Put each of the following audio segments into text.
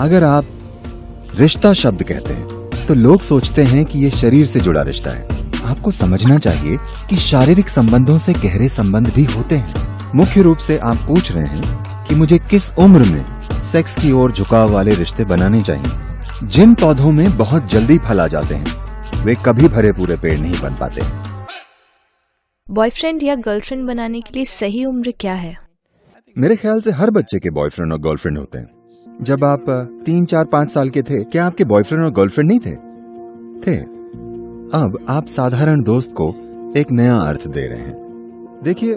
अगर आप रिश्ता शब्द कहते हैं तो लोग सोचते हैं कि ये शरीर से जुड़ा रिश्ता है। आपको समझना चाहिए कि शारीरिक संबंधों से गहरे संबंध भी होते हैं। मुख्य रूप से आप पूछ रहे हैं कि मुझे किस उम्र में सेक्स की ओर झुकाव वाले रिश्ते बनाने चाहिए। जिन पौधों में बहुत जल्दी फल आ जाते हैं वे कभी भरे पूरे पेड़ नहीं बन पाते। बॉयफ्रेंड या गर्लफ्रेंड बनाने के लिए सही उम्र क्या है? मेरे ख्याल से हर बच्चे के बॉयफ्रेंड और गर्लफ्रेंड होते हैं। जब आप तीन, चार, पाँच साल के थे, क्या आपके बॉयफ्रेंड और गर्लफ्रेंड नहीं थे? थे। अब आप साधारण दोस्त को एक नया अर्थ दे रहे हैं। देखिए,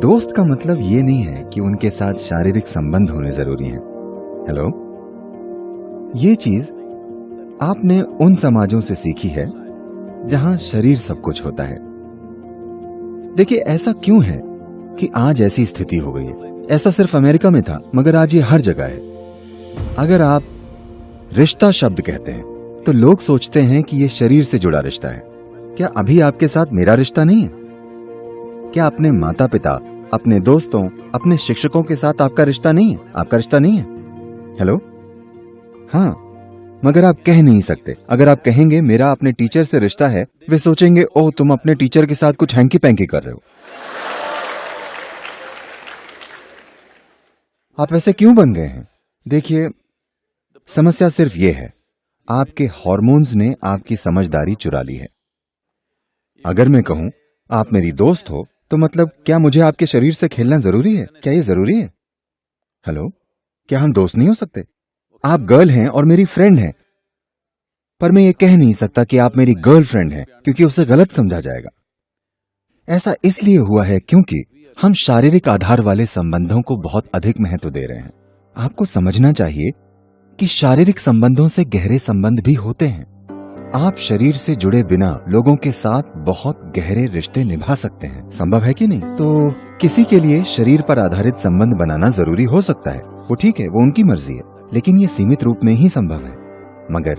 दोस्त का मतलब ये नहीं है कि उनके साथ शारीरिक संबंध होने ज़रूरी हैं। हेलो ये चीज़ आपने उन समाजों से सीखी है, जहाँ शरीर सब कुछ होता है। देखिए, ऐसा क्यों है कि आज ऐसी स्थिति हो गई है? ऐसा सिर्फ़ अमेरिका में था, मगर आज ये हर जगह है। अगर आप रिश्ता शब्द कहते हैं तो लोग सोचते हैं कि ये शरीर से जुड़ा रिश्ता है। क्या अभी आपके साथ मेरा रिश्ता नहीं है? क्या अपने माता पिता अपने दोस्तों, अपने शिक्षकों के साथ आपका रिश्ता नहीं है? आपका रिश्ता नहीं है? हेलो हाँ मगर आप कह नहीं सकते। अगर आप कहेंगे, मेरा अपने टीचर से रिश्ता है, वे सोचेंगे, ओह, तुम अपने टीचर के साथ कुछ हैंकी पैंकी कर रहे हो। आप ऐसे क्यों बन गए हैं? देखिए, समस्या सिर्फ़ ये है, आपके हार्मोन्स ने आपकी समझदारी चुरा ली है। अगर मैं कहूँ, आप मेरी दोस्त हो तो मतलब क्या मुझे आपके शरीर से खेलना ज़रूरी है? क्या ये ज़रूरी है? हेलो क्या हम दोस्त नहीं हो सकते? आप गर्ल हैं और मेरी फ्रेंड हैं। पर मैं ये कह नहीं सकता कि आप मेरी गर्लफ्रेंड हैं, क्योंकि उसे गलत समझा जाएगा। ऐसा इसलिए हुआ है क्योंकि हम शारीरिक आधार वाले संबंधों को बहुत अधिक महत्व दे रहे हैं। आपको समझना चाहिए कि शारीरिक संबंधों से गहरे संबंध भी होते हैं। आप शरीर से जुड़े बिना लोगों के साथ बहुत गहरे रिश्ते निभा सकते हैं। संभव है कि नहीं? तो किसी के लिए शरीर पर आधारित संबंध बनाना ज़रूरी हो सकता है। वो ठीक है, वो उनकी मर्ज़ी है, लेकिन ये सीमित रूप में ही संभव है। मगर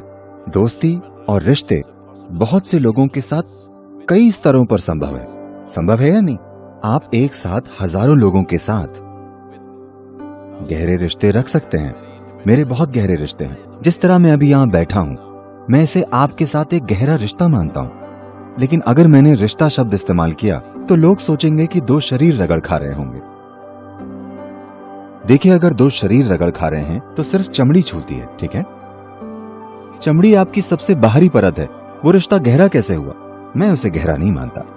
दोस्ती और रिश्ते बहुत से लोगों के साथ कई स्तरों पर संभव है। संभव है या नहीं? आप एक साथ हज़ारों लोगों के साथ गहरे रिश्ते रख सकते हैं। मेरे बहुत गहरे रिश्ते हैं। जिस तरह मैं अभी यहाँ बैठा हूँ, मैं इसे आपके साथ एक गहरा रिश्ता मानता हूँ। लेकिन अगर मैंने रिश्ता शब्द इस्तेमाल किया तो लोग सोचेंगे कि दो शरीर रगड़ खा रहे होंगे। देखिए, अगर दो शरीर रगड़ खा रहे हैं तो सिर्फ़ चमड़ी छूती है, ठीक है? चमड़ी आपकी सबसे बाहरी परत है। वो रिश्ता गहरा कैसे हुआ? मैं उसे गहरा नहीं मानता।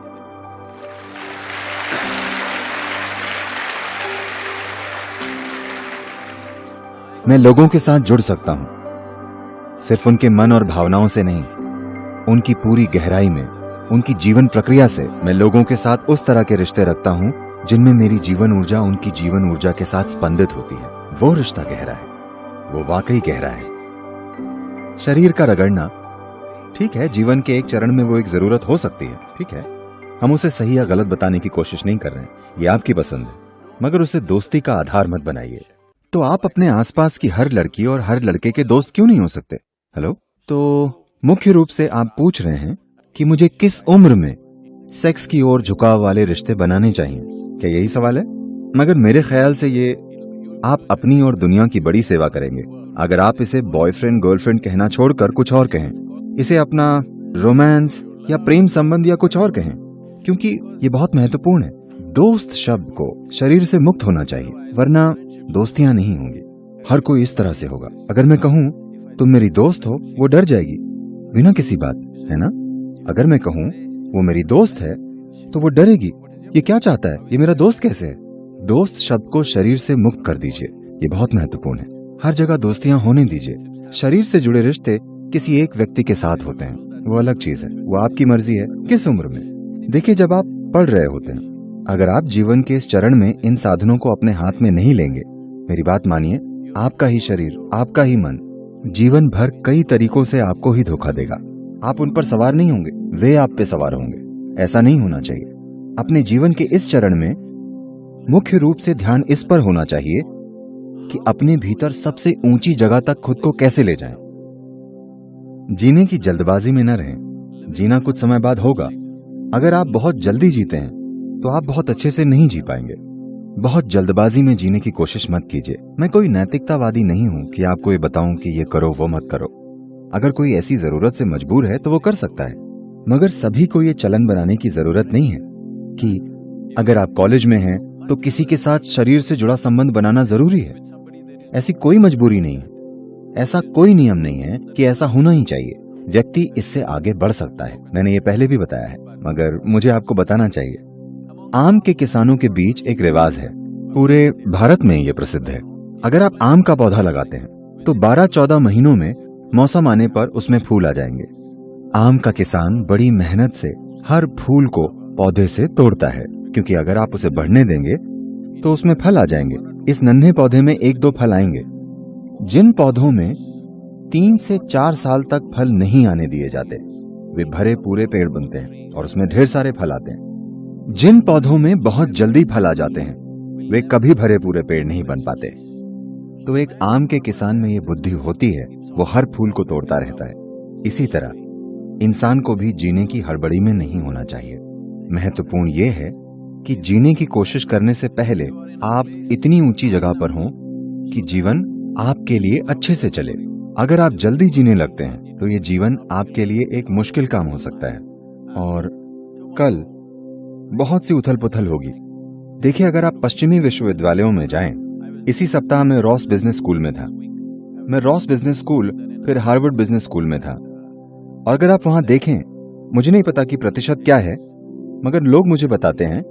मैं लोगों के साथ जुड़ सकता हूँ। सिर्फ़ उनके मन और भावनाओं से नहीं, उनकी पूरी गहराई में, उनकी जीवन प्रक्रिया से मैं लोगों के साथ उस तरह के रिश्ते रखता हूँ, जिनमें मेरी जीवन ऊर्जा उनकी जीवन ऊर्जा के साथ स्पंदित होती है। वो रिश्ता गहरा है, वो वाकई गहरा है। शरीर का रगड़ना, ठीक है, जीवन के एक चरण में वो एक ज़रूरत हो सकती है, ठीक है। हम उसे सही या गलत बताने की कोशिश नहीं कर रहे हैं, ये आपकी पसंद है, मगर उसे दोस्ती का आधार मत बनाइए। तो आप अपने आसपास की हर लड़की और हर लड़के के दोस्त क्यों नहीं हो सकते? हेलो तो मुख्य रूप से आप पूछ रहे हैं कि मुझे किस उम्र में सेक्स की ओर झुकाव वाले रिश्ते बनाने चाहिए। क्या यही सवाल है? मगर मेरे ख्याल से ये आप अपनी और दुनिया की बड़ी सेवा करेंगे। अगर आप इसे बॉयफ्रेंड गर्लफ्रेंड कहना छोड़कर कुछ और कहें, इसे अपना रोमांस या प्रेम संबंध या कुछ और कहें, क्योंकि ये बहुत महत्वपूर्ण है। दोस्त शब्द को शरीर से मुक्त होना चाहिए, वरना दोस्तियाँ नहीं होंगी। हर कोई इस तरह से होगा। अगर मैं कहूँ, तुम मेरी दोस्त हो, वो डर जाएगी। बिना किसी बात, है ना? अगर मैं कहूँ, वो मेरी दोस्त है तो वो डरेगी। ये क्या चाहता है? ये मेरा दोस्त कैसे है? दोस्त शब्द को शरीर से मुक्त कर दीजिए। ये बहुत महत्वपूर्ण है। हर जगह दोस्तियाँ होने दीजिए। शरीर से जुड़े रिश्ते किसी एक व्यक्ति के साथ होते हैं। वो अलग चीज़ है। वो आपकी मर्ज़ी है। किस उम्र में? देखिए, जब आप पढ़ रहे होते हैं, अगर आप जीवन के इस चरण में इन साधनों को अपने हाथ में नहीं लेंगे मेरी बात मानिए, आपका ही शरीर, आपका ही मन, जीवन भर कई तरीकों से आपको ही धोखा देगा। आप उन पर सवार नहीं होंगे, वे आप पे सवार होंगे। ऐसा नहीं होना चाहिए। अपने जीवन के इस चरण में मुख्य रूप से ध्यान इस पर होना चाहिए कि अपने भीतर सबसे ऊँची जगह तक खुद को कैसे ले जाएँ। जीने की जल्दबाजी में न रहें। जीना कुछ समय बाद होगा। अगर आप बहुत जल्दी जीते हैं तो आप बहुत अच्छे से नहीं जी पाएँगे। बहुत जल्दबाजी में जीने की कोशिश मत कीजिए। मैं कोई नैतिकतावादी नहीं हूँ कि आपको ये बताऊँ कि ये करो, वो मत करो। अगर कोई ऐसी ज़रूरत से मजबूर है तो वो कर सकता है। मगर सभी को ये चलन बनाने की ज़रूरत नहीं है कि अगर आप कॉलेज में हैं तो किसी के साथ शरीर से जुड़ा संबंध बनाना ज़रूरी है। ऐसी कोई मजबूरी नहीं है। ऐसा कोई नियम नहीं है कि ऐसा होना ही चाहिए। व्यक्ति इससे आगे बढ़ सकता है। मैंने ये पहले भी बताया है, मगर मुझे आपको बताना चाहिए। आम के किसानों के बीच एक रिवाज है। पूरे भारत में ये प्रसिद्ध है। अगर आप आम का पौधा लगाते हैं तो 12-14 महीनों में मौसम आने पर उसमें फूल आ जाएँगे। आम का किसान बड़ी मेहनत से हर फूल को पौधे से तोड़ता है, क्योंकि अगर आप उसे बढ़ने देंगे तो उसमें फल आ जाएँगे। इस नन्हे पौधे में एक दो फल आएँगे। जिन पौधों में तीन से चार साल तक फल नहीं आने दिए जाते, वे भरे पूरे पेड़ बनते हैं और उसमें ढेर सारे फल आते हैं। जिन पौधों में बहुत जल्दी फल आ जाते हैं, वे कभी भरे पूरे पेड़ नहीं बन पाते। तो एक आम के किसान में ये बुद्धि होती है, वो हर फूल को तोड़ता रहता है। इसी तरह, इंसान को भी जीने की हड़बड़ी में नहीं होना चाहिए। महत्वपूर्ण ये है कि जीने की कोशिश करने से पहले आप इतनी ऊँची जगह पर हों कि जीवन आपके लिए अच्छे से चले। अगर आप जल्दी जीने लगते हैं तो ये जीवन आपके लिए एक मुश्किल काम हो सकता है। और कल बहुत सी उथल पुथल होगी। देखिए, अगर आप पश्चिमी विश्वविद्यालयों में जाएँ, इसी सप्ताह में रॉस बिज़नेस स्कूल में था। मैं रॉस बिज़नेस स्कूल, फिर हार्वर्ड बिज़नेस स्कूल में था। और अगर आप वहाँ देखें, मुझे नहीं पता कि प्रतिशत क्या है, मगर लोग मुझे बताते हैं,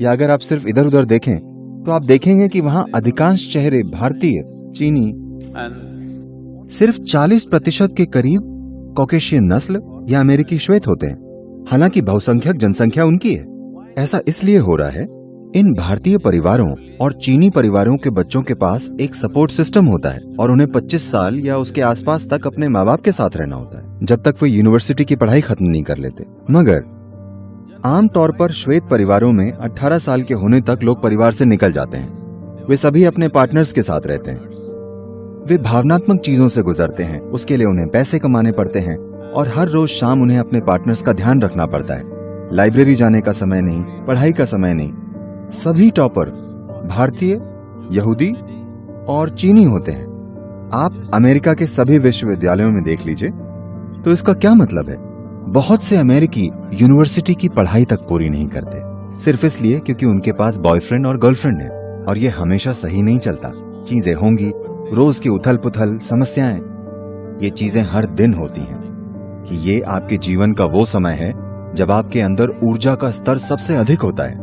या अगर आप सिर्फ़ इधर उधर देखें तो आप देखेंगे कि वहाँ अधिकांश चेहरे भारतीय, चीनी, सिर्फ़ 40 प्रतिशत के करीब कॉकेशियन नस्ल या अमेरिकी श्वेत होते हैं। हालाँकि बहुसंख्यक जनसंख्या उनकी है। ऐसा इसलिए हो रहा है, इन भारतीय परिवारों और चीनी परिवारों के बच्चों के पास एक सपोर्ट सिस्टम होता है और उन्हें 25 साल या उसके आसपास तक अपने माँ बाप के साथ रहना होता है, जब तक वे यूनिवर्सिटी की पढ़ाई खत्म नहीं कर लेते। मगर आमतौर पर श्वेत परिवारों में 18 साल के होने तक लोग परिवार से निकल जाते हैं। वे सभी अपने पार्टनर्स के साथ रहते हैं। वे भावनात्मक चीज़ों से गुजरते हैं, उसके लिए उन्हें पैसे कमाने पड़ते हैं और हर रोज शाम उन्हें अपने पार्टनर्स का ध्यान रखना पड़ता है। लाइब्रेरी जाने का समय नहीं, पढ़ाई का समय नहीं। सभी टॉपर भारतीय, यहूदी और चीनी होते हैं। आप अमेरिका के सभी विश्वविद्यालयों में देख लीजिए तो इसका क्या मतलब है? बहुत से अमेरिकी यूनिवर्सिटी की पढ़ाई तक पूरी नहीं करते। सिर्फ़ इसलिए क्योंकि उनके पास बॉयफ्रेंड और गर्लफ्रेंड है, और ये हमेशा सही नहीं चलता। चीज़ें होंगी, रोज की उथल पुथल समस्याएँ। ये चीज़ें हर दिन होती हैं। कि ये आपके जीवन का वो समय है जब आपके अंदर ऊर्जा का स्तर सबसे अधिक होता है।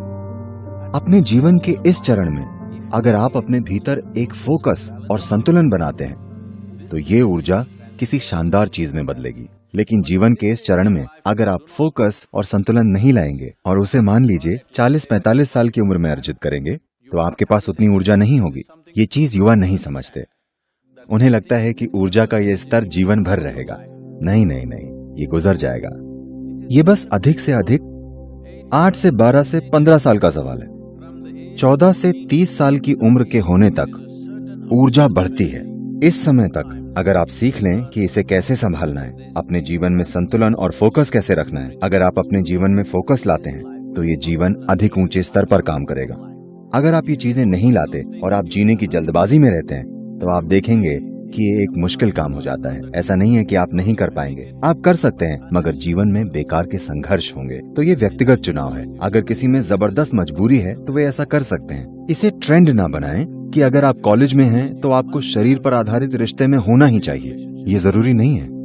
अपने जीवन के इस चरण में, अगर आप अपने भीतर एक फोकस और संतुलन बनाते हैं तो ये ऊर्जा किसी शानदार चीज़ में बदलेगी। लेकिन जीवन के इस चरण में, अगर आप फोकस और संतुलन नहीं लाएँगे और उसे मान लीजिए 40-45 साल की उम्र में अर्जित करेंगे तो आपके पास उतनी ऊर्जा नहीं होगी। ये चीज़ युवा नहीं समझते। उन्हें लगता है कि ऊर्जा का ये स्तर जीवन भर रहेगा। नहीं नहीं नहीं, ये गुजर जाएगा। ये बस अधिक से अधिक आठ से बारह से पंद्रह साल का सवाल है। चौदह से तीस साल की उम्र के होने तक ऊर्जा बढ़ती है। इस समय तक अगर आप सीख लें कि इसे कैसे संभालना है, अपने जीवन में संतुलन और फोकस कैसे रखना है, अगर आप अपने जीवन में फोकस लाते हैं तो ये जीवन अधिक ऊँचे स्तर पर काम करेगा। अगर आप ये चीज़ें नहीं लाते और आप जीने की जल्दबाजी में रहते हैं तो आप देखेंगे कि ये एक मुश्किल काम हो जाता है। ऐसा नहीं है कि आप नहीं कर पाएँगे। आप कर सकते हैं, मगर जीवन में बेकार के संघर्ष होंगे। तो ये व्यक्तिगत चुनाव है। अगर किसी में ज़बरदस्त मजबूरी है तो वे ऐसा कर सकते हैं। इसे ट्रेंड न बनाए कि अगर आप कॉलेज में हैं तो आपको शरीर पर आधारित रिश्ते में होना ही चाहिए। ये ज़रूरी नहीं है।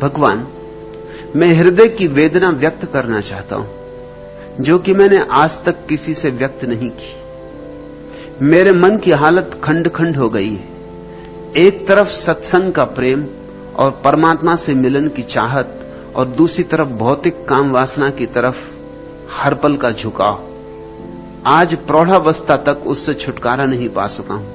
भगवान, मैं हृदय की वेदना व्यक्त करना चाहता हूँ, जो कि मैंने आज तक किसी से व्यक्त नहीं की। मेरे मन की हालत खंड खंड हो गई है। एक तरफ़ सत्संग का प्रेम और परमात्मा से मिलन की चाहत और दूसरी तरफ़ भौतिक काम वासना की तरफ़ हर पल का झुकाव। आज प्रौढ़ावस्था तक उससे छुटकारा नहीं पा सका हूँ।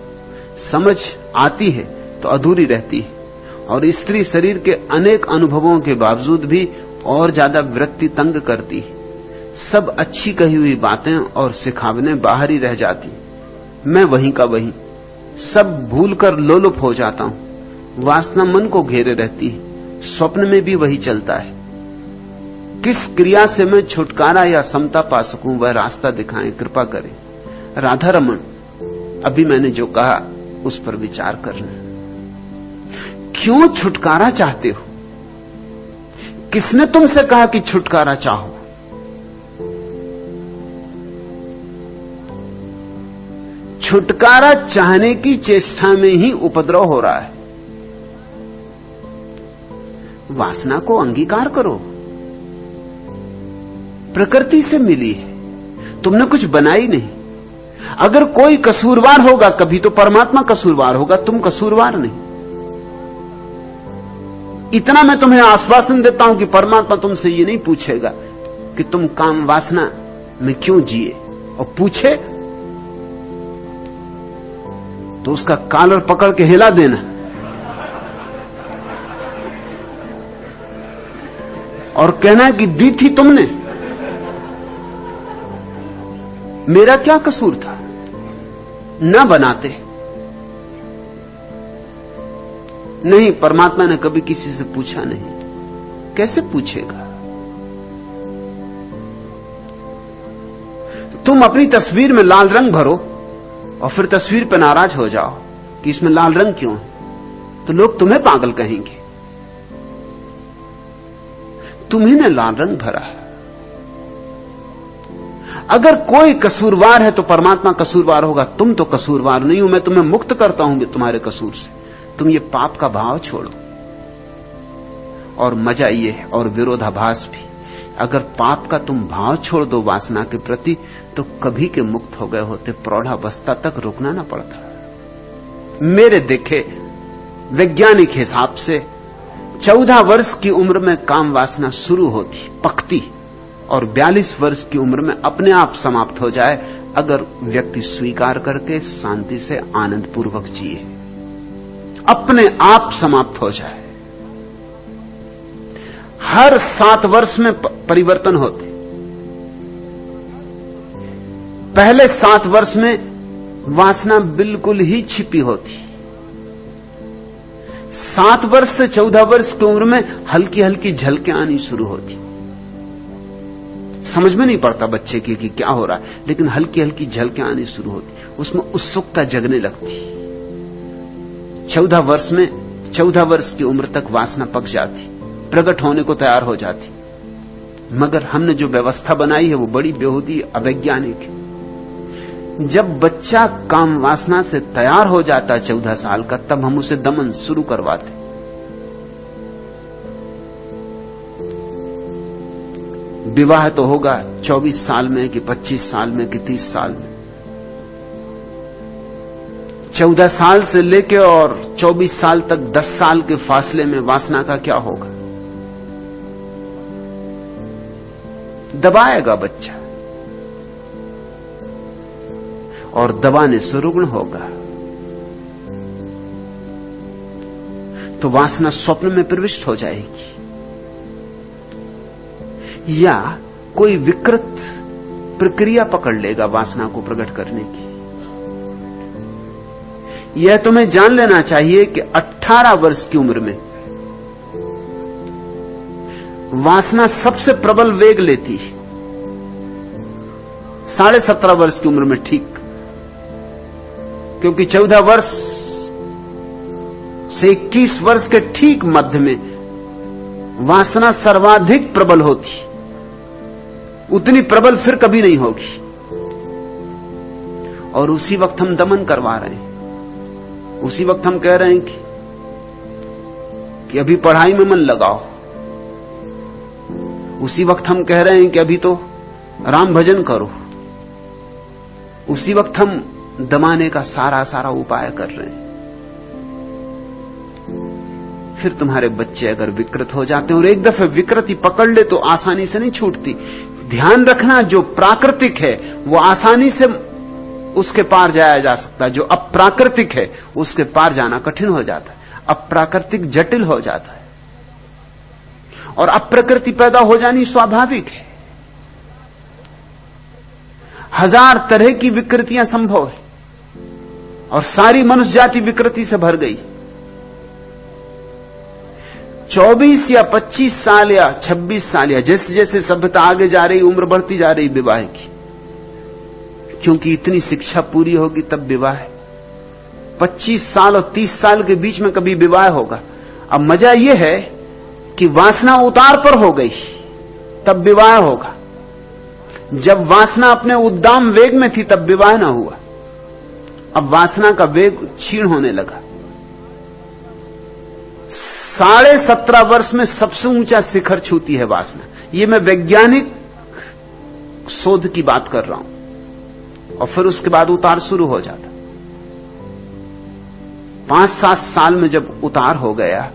समझ आती है तो अधूरी रहती है। और स्त्री शरीर के अनेक अनुभवों के बावजूद भी और ज़्यादा वृत्ति तंग करती। है सब अच्छी कही हुई बातें और सिखावने बाहर ही रह जाती। मैं वहीं का वहीं। सब भूलकर लोलुप हो जाता हूँ। वासना मन को घेरे रहती है। स्वप्न में भी वही चलता है। किस क्रिया से मैं छुटकारा या समता पा सकूँ, वह रास्ता दिखाएँ, कृपा करें। राधा रमन अभी मैंने जो कहा, उस पर विचार करना क्यों छुटकारा चाहते हो? किसने तुमसे कहा कि छुटकारा चाहो? छुटकारा चाहने की चेष्टा में ही उपद्रव हो रहा है। वासना को अंगीकार करो। प्रकृति से मिली है। तुमने कुछ बनाई नहीं। अगर कोई कसूरवार होगा, कभी तो परमात्मा कसूरवार होगा, तुम कसूरवार नहीं। इतना मैं तुम्हें आश्वासन देता हूँ कि परमात्मा तुमसे ये नहीं पूछेगा कि तुम काम वासना में क्यों जिए। और पूछे तो उसका कालर पकड़ के हिला देना। और कहना कि दी थी तुमने। मेरा क्या कसूर था? न बनाते। नहीं, परमात्मा ने कभी किसी से पूछा नहीं। कैसे पूछेगा? तुम अपनी तस्वीर में लाल रंग भरो और फिर तस्वीर पर नाराज़ हो जाओ कि इसमें लाल रंग क्यों है? तो लोग तुम्हें पागल कहेंगे। तुम्ही ने लाल रंग भरा है। अगर कोई कसूरवार है तो परमात्मा कसूरवार होगा, तुम तो कसूरवार नहीं हो, मैं तुम्हें मुक्त करता हूँ तुम्हारे कसूर से। तुम ये पाप का भाव छोड़ो। और मज़ा ये है, और विरोधाभास भी। अगर पाप का तुम भाव छोड़ दो वासना के प्रति तो कभी के मुक्त हो गए होते प्रौढ़ावस्था तक रुकना ना पड़ता। मेरे देखे, वैज्ञानिक हिसाब से, चौदह वर्ष की उम्र में काम वासना शुरू होती, पकती, और बयालीस वर्ष की उम्र में अपने आप समाप्त हो जाए, अगर व्यक्ति स्वीकार करके शांति से आनंद पूर्वक जिए। अपने आप समाप्त हो जाए। हर सात वर्ष में परिवर्तन होते। पहले सात वर्ष में वासना बिल्कुल ही छिपी होती। सात वर्ष से चौदह वर्ष की उम्र में हल्की हल्की झलके आनी शुरू होती। समझ में नहीं पड़ता बच्चे की कि क्या हो रहा है, लेकिन हल्की हल्की झलके आनी शुरू होती। उसमें उत्सुकता जगने लगती। चौदह वर्ष में, चौदह वर्ष की उम्र तक वासना पक जाती, प्रकट होने को तैयार हो जाती। मगर हमने जो व्यवस्था बनाई है, वो बड़ी बेहूदी, अवैज्ञानिक है। जब बच्चा काम वासना से तैयार हो जाता चौदह साल का, तब हम उसे दमन शुरू करवाते। विवाह तो होगा 24 साल में कि 25 साल में कि 30 साल में। चौदह साल से लेकर और चौबीस साल तक दस साल के फासले में वासना का क्या होगा? दबाएगा बच्चा। और दबाने से रुग्ण होगा। तो वासना स्वप्न में प्रविष्ट हो जाएगी। या कोई विकृत प्रक्रिया पकड़ लेगा वासना को प्रकट करने की। यह तुम्हें जान लेना चाहिए कि 18 वर्ष की उम्र में वासना सबसे प्रबल वेग लेती है। साढ़े सत्रह वर्ष की उम्र में ठीक, क्योंकि चौदह वर्ष से इक्कीस वर्ष के ठीक मध्य में वासना सर्वाधिक प्रबल होती उतनी प्रबल फिर कभी नहीं होगी। और उसी वक्त हम दमन करवा रहे हैं। उसी वक्त हम कह रहे हैं कि, कि अभी पढ़ाई में मन लगाओ। उसी वक्त हम कह रहे हैं कि अभी तो राम भजन करो। उसी वक्त हम दमाने का सारा सारा उपाय कर रहे हैं। फिर तुम्हारे बच्चे अगर विकृत हो जाते हैं और एक दफे विकृति पकड़ ले तो आसानी से नहीं छूटती। ध्यान रखना जो प्राकृतिक है वो आसानी से उसके पार जाया जा सकता जो अप्राकृतिक है, उसके पार जाना कठिन हो जाता है। अप्राकृतिक जटिल हो जाता है। और अप्रकृति पैदा हो जानी स्वाभाविक है। हज़ार तरह की विकृतियाँ संभव है। और सारी मनुष्य जाति विकृति से भर गई। 24 या 25 साल या 26 साल या जैसे जैसे सभ्यता आगे जा रही, उम्र बढ़ती जा रही विवाह की। क्योंकि इतनी शिक्षा पूरी होगी तब विवाह 25 साल और 30 साल के बीच में कभी विवाह होगा। अब मज़ा यह है कि वासना उतार पर हो गई, तब विवाह होगा। जब वासना अपने उद्दाम वेग में थी, तब विवाह ना हुआ। अब वासना का वेग क्षीण होने लगा। साढ़े सत्रह वर्ष में सबसे ऊँचा शिखर छूती है वासना। यह मैं वैज्ञानिक शोध की बात कर रहा हूँ। और फिर उसके बाद उतार शुरू हो जाता। पाँच सात साल में जब उतार हो गया,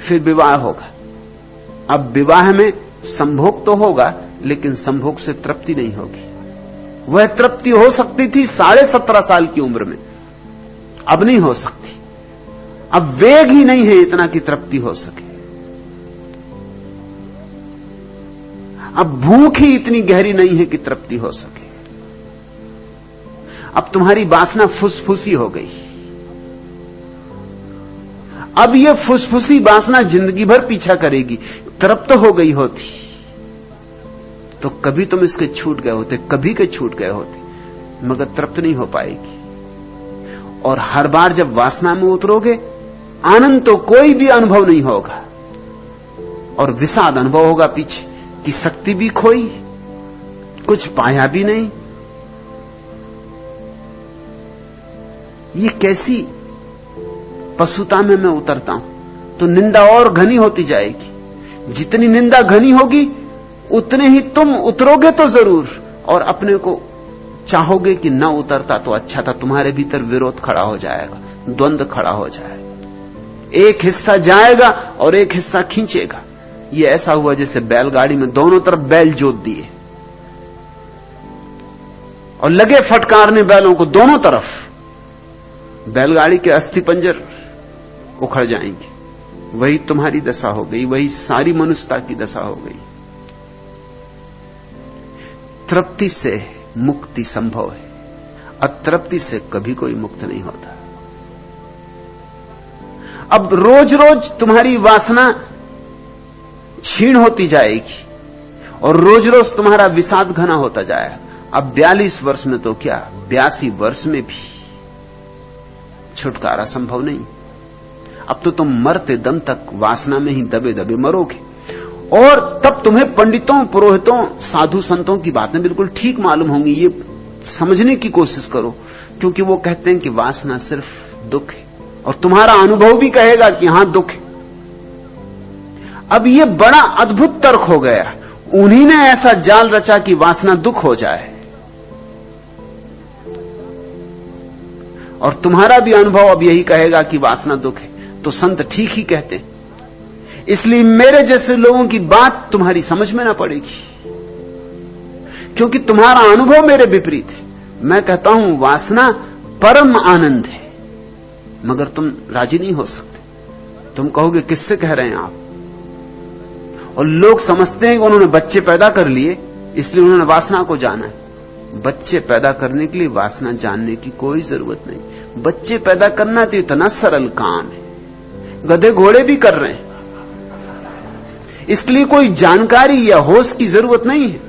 फिर विवाह होगा। अब विवाह में संभोग तो होगा, लेकिन संभोग से तृप्ति नहीं होगी। वह तृप्ति हो सकती थी साढ़े सत्रह साल की उम्र में। अब नहीं हो सकती। अब वेग ही नहीं है इतना कि तृप्ति हो सके। अब भूख ही इतनी गहरी नहीं है कि तृप्ति हो सके। अब तुम्हारी वासना फुसफुसी हो गई। अब यह फुसफुसी वासना ज़िंदगी भर पीछा करेगी, तृप्त हो गई होती। तो कभी तुम इसके छूट गए होते, कभी के छूट गए होते, मगर तृप्त नहीं हो पाएगी। और हर बार जब वासना में उतरोगे, आनंद तो कोई भी अनुभव नहीं होगा। और विषाद अनुभव होगा पीछे, कि शक्ति भी खोई, कुछ पाया भी नहीं ये कैसी पशुता में मैं उतरता हूँ? तो निंदा और घनी होती जाएगी। जितनी निंदा घनी होगी, उतने ही तुम उतरोगे तो ज़रूर। और अपने को चाहोगे कि न उतरता तो अच्छा था, तुम्हारे भीतर विरोध खड़ा हो जाएगा द्वंद्व खड़ा हो जाएगा। एक हिस्सा जाएगा और एक हिस्सा खींचेगा। ये ऐसा हुआ जैसे बैलगाड़ी में दोनों तरफ़ बैल जोत दिए। और लगे फटकारने बैलों को दोनों तरफ़। बैलगाड़ी के अस्थि पंजर उखड़ जाएँगे। वही तुम्हारी दशा हो गई, वही सारी मनुष्यता की दशा हो गई। तृप्ति से मुक्ति संभव है। अतृप्ति से कभी कोई मुक्त नहीं होता। अब रोज रोज तुम्हारी वासना क्षीण होती जाएगी और रोज रोज तुम्हारा विषाद घना होता जाएगा। अब बयालीस वर्ष में तो क्या? बयासी वर्ष में भी। छुटकारा संभव नहीं। अब तो तुम मरते दम तक वासना में ही दबे दबे मरोगे। और तब तुम्हें पंडितों, पुरोहितों, साधु संतों की बातें बिल्कुल ठीक मालूम होंगी। ये समझने की कोशिश करो, क्योंकि वो कहते हैं कि वासना सिर्फ़ दुख है। और तुम्हारा अनुभव भी कहेगा कि हाँ, दुख है। अब ये बड़ा अद्भुत तर्क हो गया। उन्हीं ने ऐसा जाल रचा कि वासना दुख हो जाए। और तुम्हारा भी अनुभव अब यही कहेगा कि वासना दुख है। तो संत ठीक ही कहते हैं। इसलिए मेरे जैसे लोगों की बात तुम्हारी समझ में ना पड़ेगी। क्योंकि तुम्हारा अनुभव मेरे विपरीत है। मैं कहता हूँ, वासना परम आनंद है। मगर तुम राज़ी नहीं हो सकते। तुम कहोगे, किससे कह रहे हैं आप? और लोग समझते हैं कि उन्होंने बच्चे पैदा कर लिए, इसलिए उन्होंने वासना को जाना है। बच्चे पैदा करने के लिए वासना जानने की कोई ज़रूरत नहीं। बच्चे पैदा करना तो इतना सरल काम है। गधे घोड़े भी कर रहे हैं। इसलिए कोई जानकारी या होश की ज़रूरत नहीं है।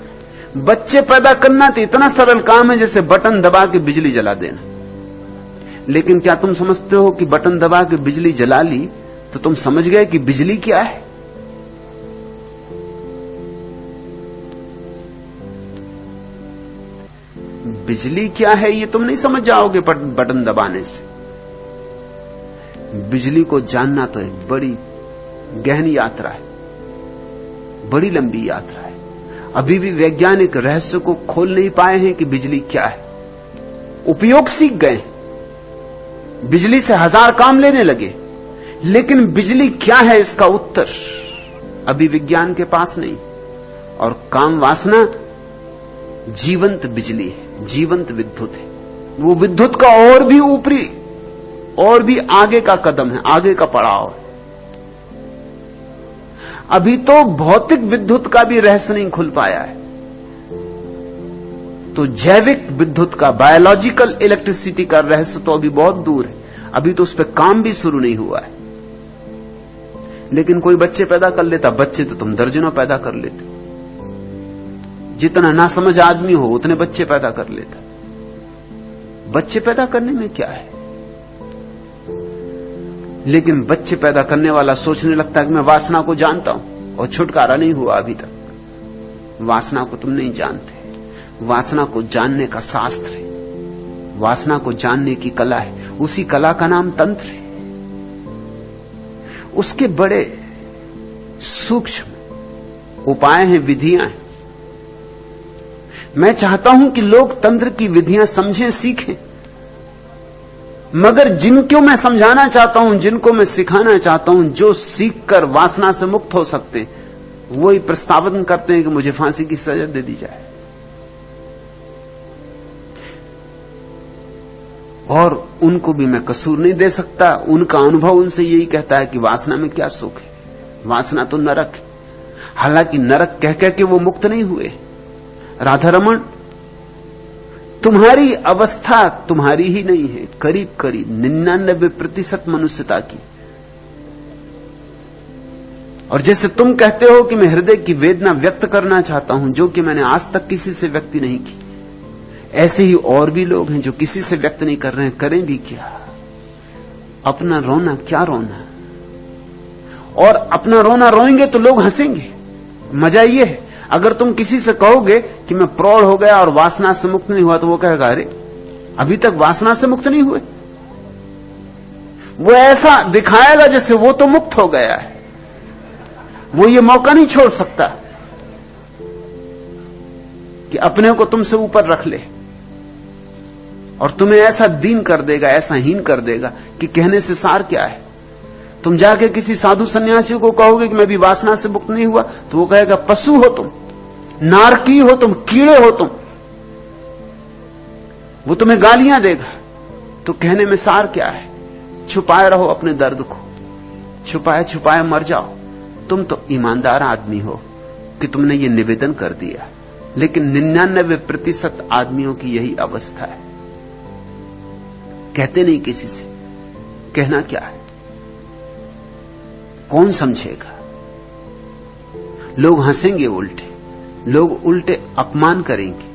बच्चे पैदा करना तो इतना सरल काम है जैसे बटन दबा के बिजली जला देना। लेकिन क्या तुम समझते हो कि बटन दबा के बिजली जला ली तो तुम समझ गए कि बिजली क्या है? बिजली क्या है ये तुम नहीं समझ जाओगे बटन दबाने से। बिजली को जानना तो एक बड़ी गहन यात्रा है, बड़ी लंबी यात्रा है। अभी भी वैज्ञानिक रहस्य को खोल नहीं पाए हैं कि बिजली क्या है। उपयोग सीख गए बिजली से हज़ार काम लेने लगे, लेकिन बिजली क्या है इसका उत्तर अभी विज्ञान के पास नहीं। और काम वासना जीवंत बिजली है। जीवंत विद्युत है। वो विद्युत का और भी ऊपरी, और भी आगे का कदम है, आगे का पड़ाव है। अभी तो भौतिक विद्युत का भी रहस्य नहीं खुल पाया है। तो जैविक विद्युत का बायोलॉजिकल इलेक्ट्रिसिटी का रहस्य तो अभी बहुत दूर है। अभी तो उस पर काम भी शुरू नहीं हुआ है। लेकिन कोई बच्चे पैदा कर लेता, बच्चे तो तुम दर्जनों पैदा कर लेते। जितना ना समझ आदमी हो, उतने बच्चे पैदा कर लेता। बच्चे पैदा करने में क्या है? लेकिन बच्चे पैदा करने वाला सोचने लगता है कि मैं वासना को जानता हूँ, और छुटकारा नहीं हुआ अभी तक। वासना को तुम नहीं जानते। वासना को जानने का शास्त्र है। वासना को जानने की कला है। उसी कला का नाम तंत्र है। उसके बड़े सूक्ष्म उपाय हैं, विधियाँ हैं। मैं चाहता हूँ कि लोग तंत्र की विधियाँ समझें, सीखें। मगर जिनको मैं समझाना चाहता हूँ, जिनको मैं सिखाना चाहता हूँ, जो सीखकर वासना से मुक्त हो सकते वही प्रस्तावन करते हैं कि मुझे फांसी की सजा दे दी जाए। और उनको भी मैं कसूर नहीं दे सकता। उनका अनुभव उनसे यही कहता है कि वासना में क्या सुख है? वासना तो नरक है। हालाँकि नरक कह कह के वो मुक्त नहीं हुए। राधा रमन तुम्हारी अवस्था तुम्हारी ही नहीं है। करीब करीब निन्यानबे प्रतिशत मनुष्यता की। और जैसे तुम कहते हो कि मैं हृदय की वेदना व्यक्त करना चाहता हूँ, जो कि मैंने आज तक किसी से व्यक्ति नहीं की। ऐसे ही और भी लोग हैं जो किसी से व्यक्त नहीं कर रहे हैं, करें भी क्या? अपना रोना, क्या रोना? और अपना रोना रोएँगे तो लोग हंसेंगे। मज़ा यह है अगर तुम किसी से कहोगे कि मैं प्रौढ़ हो गया और वासना से मुक्त नहीं हुआ तो वो कहेगा, अरे, अभी तक वासना से मुक्त नहीं हुए। वो ऐसा दिखाएगा जैसे वो तो मुक्त हो गया है। वो ये मौका नहीं छोड़ सकता कि अपने को तुमसे ऊपर रख ले। और तुम्हें ऐसा दीन कर देगा, ऐसा हीन कर देगा कि कहने से सार क्या है? तुम जाके किसी साधु सन्यासी को कहोगे कि मैं भी वासना से मुक्त नहीं हुआ तो वो कहेगा, पशु हो तुम, नारकी हो तुम, कीड़े हो तुम। वो तुम्हें गालियाँ देगा। तो कहने में सार क्या है? छुपाए रहो अपने दर्द को। छुपाए छुपाए, मर जाओ। तुम तो ईमानदार आदमी हो कि तुमने ये निवेदन कर दिया। लेकिन निन्यानबे प्रतिशत आदमियों की यही अवस्था है। कहते नहीं किसी से। कहना क्या है? कौन समझेगा? लोग हंसेंगे उल्टे, लोग उल्टे अपमान करेंगे।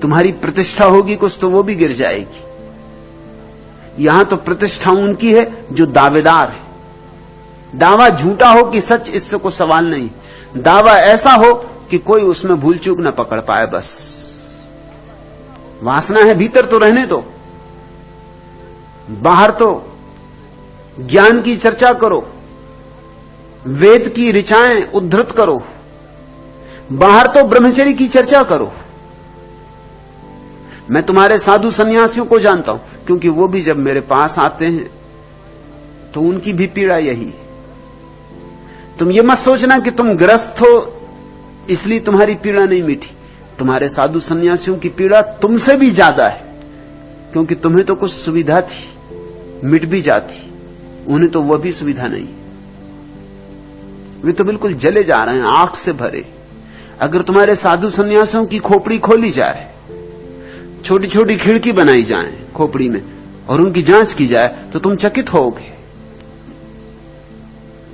तुम्हारी प्रतिष्ठा होगी कुछ तो वो भी गिर जाएगी। यहाँ तो प्रतिष्ठा उनकी है जो दावेदार है। दावा झूठा हो कि सच, इससे कोई सवाल नहीं। दावा ऐसा हो कि कोई उसमें भूल चूक ना पकड़ पाए बस। वासना है भीतर तो रहने दो। बाहर तो ज्ञान की चर्चा करो। वेद की ऋचाएँ उद्धृत करो। बाहर तो ब्रह्मचर्य की चर्चा करो। मैं तुम्हारे साधु सन्यासियों को जानता हूँ, क्योंकि वो भी जब मेरे पास आते हैं तो उनकी भी पीड़ा यही। है तुम ये मत सोचना कि तुम ग्रस्त हो, इसलिए तुम्हारी पीड़ा नहीं मिठी। तुम्हारे साधु सन्यासियों की पीड़ा तुमसे भी ज़्यादा है, क्योंकि तुम्हें तो कुछ सुविधा थी, मिट भी जाती। उन्हें तो वह भी सुविधा नहीं। वे तो बिल्कुल जले जा रहे हैं आँख से भरे। अगर तुम्हारे साधु सन्यासियों की खोपड़ी खोली जाए छोटी छोटी खिड़की बनाई जाए खोपड़ी में, और उनकी जाँच की जाए तो तुम चकित होगे।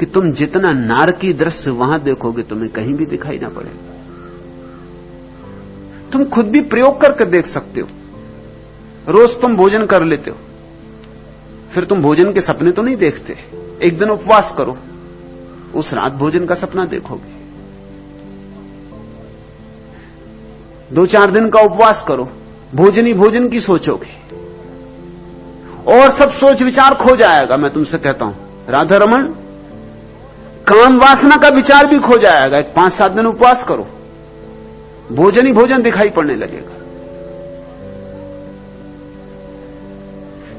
कि तुम जितना नारकी दृश्य वहाँ देखोगे, तुम्हें कहीं भी दिखाई ना पड़ेगा तुम खुद भी प्रयोग करके देख सकते हो। रोज तुम भोजन कर लेते हो। फिर तुम भोजन के सपने तो नहीं देखते। एक दिन उपवास करो। उस रात भोजन का सपना देखोगे। दो चार दिन का उपवास करो, भोजन ही भोजन की सोचोगे। और सब सोच विचार खो जाएगा, मैं तुमसे कहता हूँ। राधा रमन, काम वासना का विचार भी खो जाएगा, एक पाँच सात दिन उपवास करो। भोजन ही भोजन दिखाई पड़ने लगेगा।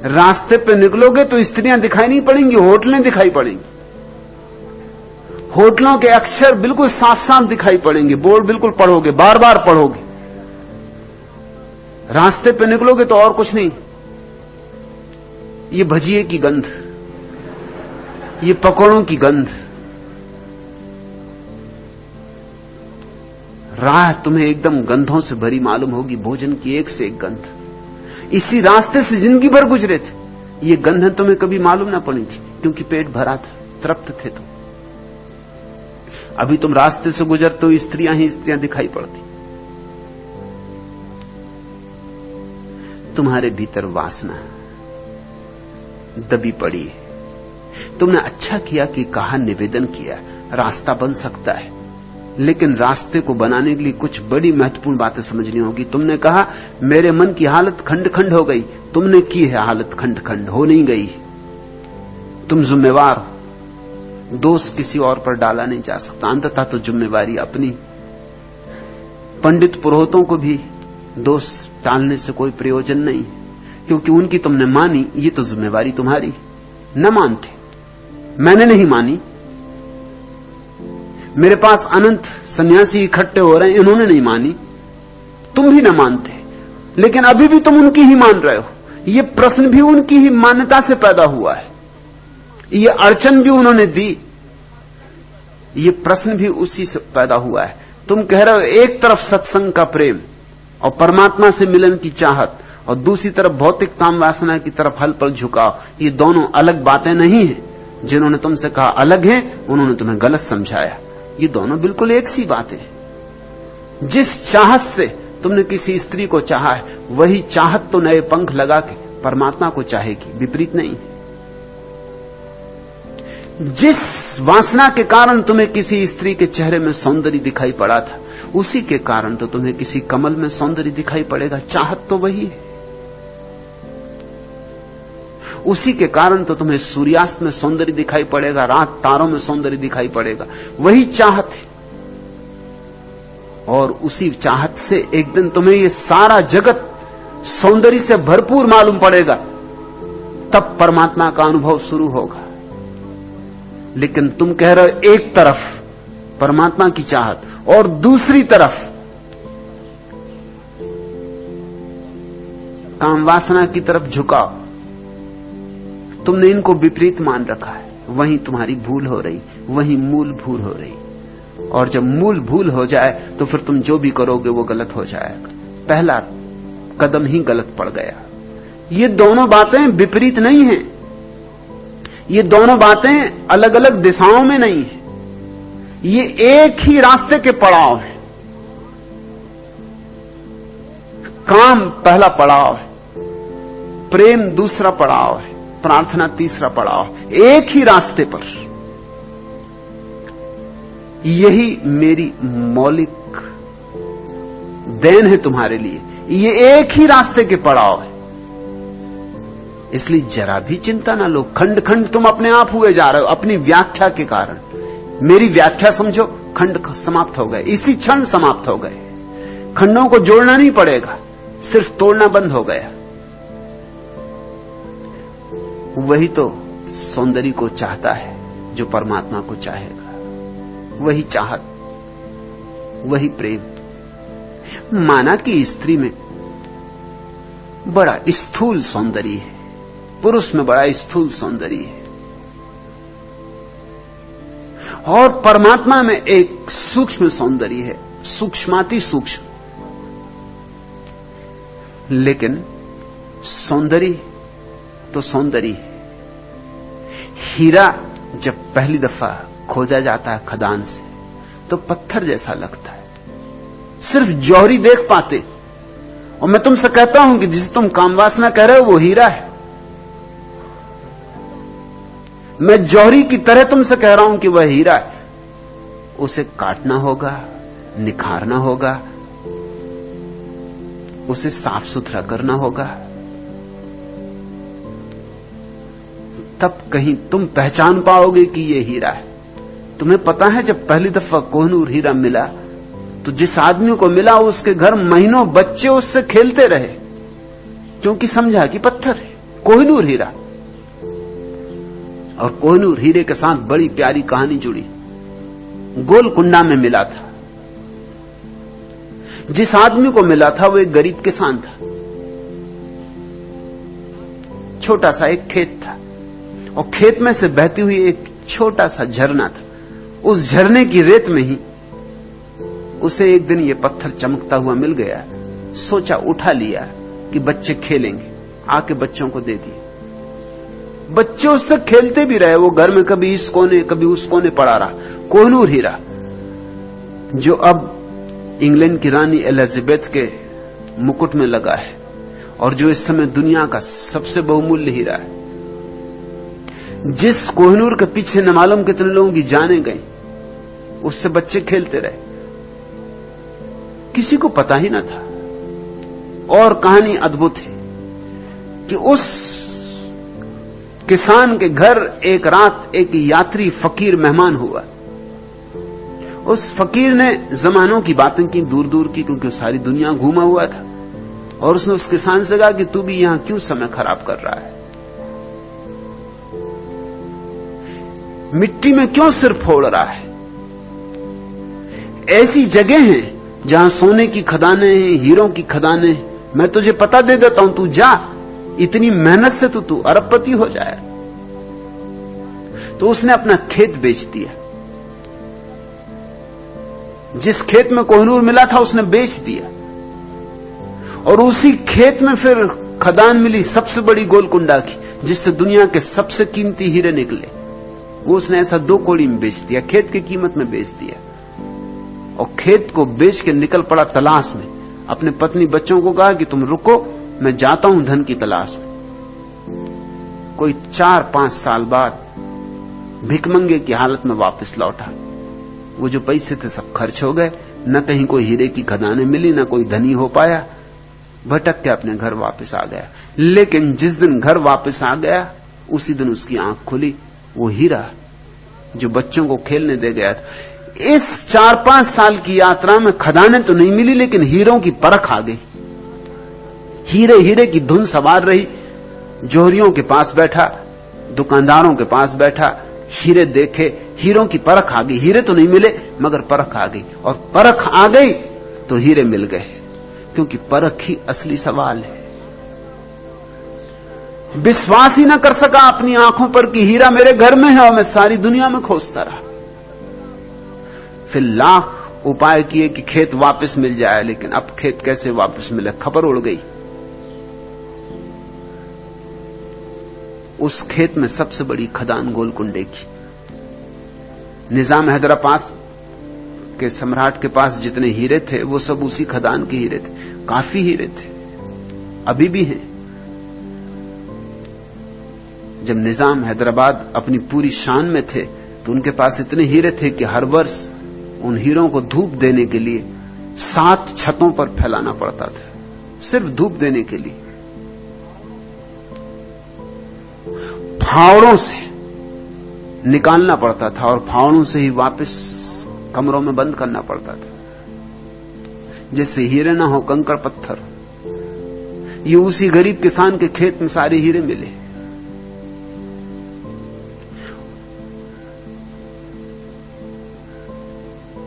रास्ते पे निकलोगे तो स्त्रियाँ दिखाई नहीं पड़ेंगी, होटलें दिखाई पड़ेंगी। होटलों के अक्षर बिल्कुल साफ़ साफ़ दिखाई पड़ेंगे। बोर्ड बिल्कुल पढ़ोगे बार बार पढ़ोगे। रास्ते पे निकलोगे तो और कुछ नहीं। ये भजिए की गंध, ये पकौड़ों की गंध। राह तुम्हें एकदम गंधों से भरी मालूम होगी, भोजन की एक से एक गंध। इसी रास्ते से ज़िंदगी भर गुजरे थे। ये गंध तुम्हें कभी मालूम ना पड़ी थी, क्योंकि पेट भरा था, तृप्त थे तुम। अभी तुम रास्ते से गुजरते तो स्त्रियाँ ही स्त्रियाँ दिखाई पड़ती। तुम्हारे भीतर वासना दबी पड़ी है। तुमने अच्छा किया कि कहा निवेदन किया, रास्ता बन सकता है। लेकिन रास्ते को बनाने के लिए कुछ बड़ी महत्वपूर्ण बातें समझनी होगी। तुमने कहा, मेरे मन की हालत खंड खंड हो गई। तुमने की है हालत खंड खंड हो नहीं गई। तुम जिम्मेवार हो। दोष किसी और पर डाला नहीं जा सकता। अंततः तो जिम्मेवारी अपनी। पंडित पुरोहितों को भी दोष टालने से कोई प्रयोजन नहीं। क्योंकि उनकी तुमने मानी, ये तो जिम्मेवारी तुम्हारी। न मानते। मैंने नहीं मानी। मेरे पास अनंत सन्यासी इकट्ठे हो रहे हैं, इन्होंने नहीं मानी। तुम भी ना मानते। लेकिन अभी भी तुम उनकी ही मान रहे हो। ये प्रश्न भी उनकी ही मान्यता से पैदा हुआ है। ये अड़चन भी उन्होंने दी। ये प्रश्न भी उसी से पैदा हुआ है। तुम कह रहे हो, एक तरफ़ सत्संग का प्रेम और परमात्मा से मिलन की चाहत और दूसरी तरफ़ भौतिक काम वासना की तरफ़ हल पल झुकाव, ये दोनों अलग बातें नहीं है। जिन्होंने तुमसे कहा अलग है, उन्होंने तुम्हें गलत समझाया। ये दोनों बिल्कुल एक सी बातें जिस चाहत से तुमने किसी स्त्री को चाहा है, वही चाहत तो नए पंख लगा के परमात्मा को चाहेगी, विपरीत नहीं। जिस वासना के कारण तुम्हें किसी स्त्री के चेहरे में सौंदर्य दिखाई पड़ा था, उसी के कारण तो तुम्हें किसी कमल में सौंदर्य दिखाई पड़ेगा। चाहत तो वही है। उसी के कारण तो तुम्हें सूर्यास्त में सौंदर्य दिखाई पड़ेगा, रात तारों में सौंदर्य दिखाई पड़ेगा। वही चाहत है। और उसी चाहत से एक दिन तुम्हें ये सारा जगत सौंदर्य से भरपूर मालूम पड़ेगा। तब परमात्मा का अनुभव शुरू होगा। लेकिन तुम कह रहे हो एक तरफ़ परमात्मा की चाहत और दूसरी तरफ़ काम वासना की तरफ़ झुकाव। तुमने इनको विपरीत मान रखा है। वहीं तुम्हारी भूल हो रही, वहीं मूल भूल हो रही। और जब मूल भूल हो जाए तो फिर तुम जो भी करोगे, वो गलत हो जाएगा। पहला कदम ही गलत पड़ गया। ये दोनों बातें विपरीत नहीं है। ये दोनों बातें अलग अलग दिशाओं में नहीं है। ये एक ही रास्ते के पड़ाव है। काम पहला पड़ाव है, प्रेम दूसरा पड़ाव है, प्रार्थना तीसरा पड़ाव एक ही रास्ते पर। यही मेरी मौलिक देन है तुम्हारे लिए। ये एक ही रास्ते के पड़ाव है। इसलिए जरा भी चिंता ना लो। खंड खंड तुम अपने आप हुए जा रहे हो, अपनी व्याख्या के कारण। मेरी व्याख्या समझो, खंड समाप्त हो गए। इसी क्षण समाप्त हो गए। खंडों को जोड़ना नहीं पड़ेगा, सिर्फ़ तोड़ना बंद हो गया। वही तो सौंदर्य को चाहता है, जो परमात्मा को चाहेगा। वही चाहत, वही प्रेम। माना कि स्त्री में बड़ा स्थूल सौंदर्य है। पुरुष में बड़ा स्थूल सौंदर्य है। और परमात्मा में एक सूक्ष्म सौंदर्य है, सूक्ष्माति सूक्ष्म। लेकिन सौंदर्य तो सौंदर्य है। हीरा जब पहली दफ़ा खोजा जाता है खदान से तो पत्थर जैसा लगता है। सिर्फ़ जौहरी देख पाते। और मैं तुमसे कहता हूँ कि जिसे तुम कामवासना कह रहे हो, वो हीरा है। मैं जौहरी की तरह तुमसे कह रहा हूँ कि वह हीरा है। उसे काटना होगा, निखारना होगा, उसे साफ़ सुथरा करना होगा। तब कहीं तुम पहचान पाओगे कि यह हीरा है। तुम्हें पता है जब पहली दफ़ा कोहनूर हीरा मिला तो जिस आदमी को मिला, उसके घर महीनों बच्चे उससे खेलते रहे, क्योंकि समझा कि पत्थर है, कोहनूर हीरा। और कोहनूर हीरे के साथ बड़ी प्यारी कहानी जुड़ी। गोलकुंडा में मिला था। जिस आदमी को मिला था, वो एक गरीब किसान था। छोटा सा एक खेत था। और खेत में से बहती हुई एक छोटा सा झरना था। उस झरने की रेत में ही उसे एक दिन ये पत्थर चमकता हुआ मिल गया। सोचा उठा लिया कि बच्चे खेलेंगे, आके बच्चों को दे दिए। बच्चे उससे खेलते भी रहे, वो घर में कभी इस कोने, कभी उस कोने पड़ा रहा। कोहनूर हीरा जो अब इंग्लैंड की रानी एलिजाबेथ के मुकुट में लगा है, और जो इस समय दुनिया का सबसे बहुमूल्य हीरा है। जिस कोहनूर के पीछे न मालूम कितने लोगों की जाने गई, उससे बच्चे खेलते रहे। किसी को पता ही ना था। और कहानी अद्भुत है कि उस किसान के घर एक रात एक यात्री फकीर मेहमान हुआ। उस फकीर ने जमानों की बातें की दूर दूर की, क्योंकि सारी दुनिया घूमा हुआ था। और उसने उस किसान से कहा कि तू भी यहाँ क्यों समय खराब कर रहा है? मिट्टी में क्यों सिर फोड़ रहा है? ऐसी जगह हैं जहाँ सोने की खदानें हैं, हीरों की खदानें मैं तुझे पता दे देता हूँ, तू जा। इतनी मेहनत से तो तू अरबपति हो जाए तो उसने अपना खेत बेच दिया। जिस खेत में कोहनूर मिला था, उसने बेच दिया। और उसी खेत में फिर खदान मिली सबसे बड़ी गोलकुंडा की, जिससे दुनिया के सबसे कीमती हीरे निकले। वो उसने ऐसा दो कोड़ी में बेच दिया, खेत की कीमत में बेच दिया। और खेत को बेच के निकल पड़ा तलाश में। अपने पत्नी बच्चों को कहा कि तुम रुको मैं जाता हूँ धन की तलाश में। कोई चार पाँच साल बाद भिकमंगे की हालत में वापस लौटा। वो जो पैसे थे सब खर्च हो गए, न कहीं कोई हीरे की खदाने मिली, न कोई धनी हो पाया। भटक के अपने घर वापस आ गया। लेकिन जिस दिन घर वापस आ गया, उसी दिन उसकी आँख खुली। वो हीरा जो बच्चों को खेलने दे गया था। इस चार पाँच साल की यात्रा में खदाने तो नहीं मिली, लेकिन हीरों की परख आ गई। हीरे हीरे की धुन सवार रही। जोहरियों के पास बैठा, दुकानदारों के पास बैठा, हीरे देखे, हीरों की परख आ गई। हीरे तो नहीं मिले, मगर परख आ गई। और परख आ गई तो हीरे मिल गए, क्योंकि परख ही असली सवाल है। विश्वास ही ना कर सका अपनी आँखों पर कि हीरा मेरे घर में है और मैं सारी दुनिया में खोजता रहा। फिर लाख उपाय किए कि खेत वापस मिल जाए, लेकिन अब खेत कैसे वापस मिले? खबर उड़ गई। उस खेत में सबसे बड़ी खदान गोलकुंडे की। निज़ाम हैदराबाद के सम्राट के पास जितने हीरे थे, वो सब उसी खदान के हीरे थे। काफ़ी हीरे थे। अभी भी हैं। जब निज़ाम हैदराबाद अपनी पूरी शान में थे तो उनके पास इतने हीरे थे कि हर वर्ष उन हीरों को धूप देने के लिए सात छतों पर फैलाना पड़ता था। सिर्फ़ धूप देने के लिए। फावड़ों से निकालना पड़ता था और फावड़ों से ही वापस कमरों में बंद करना पड़ता था। जैसे हीरे ना हो कंकड़ पत्थर, ये उसी गरीब किसान के खेत में सारे हीरे मिले।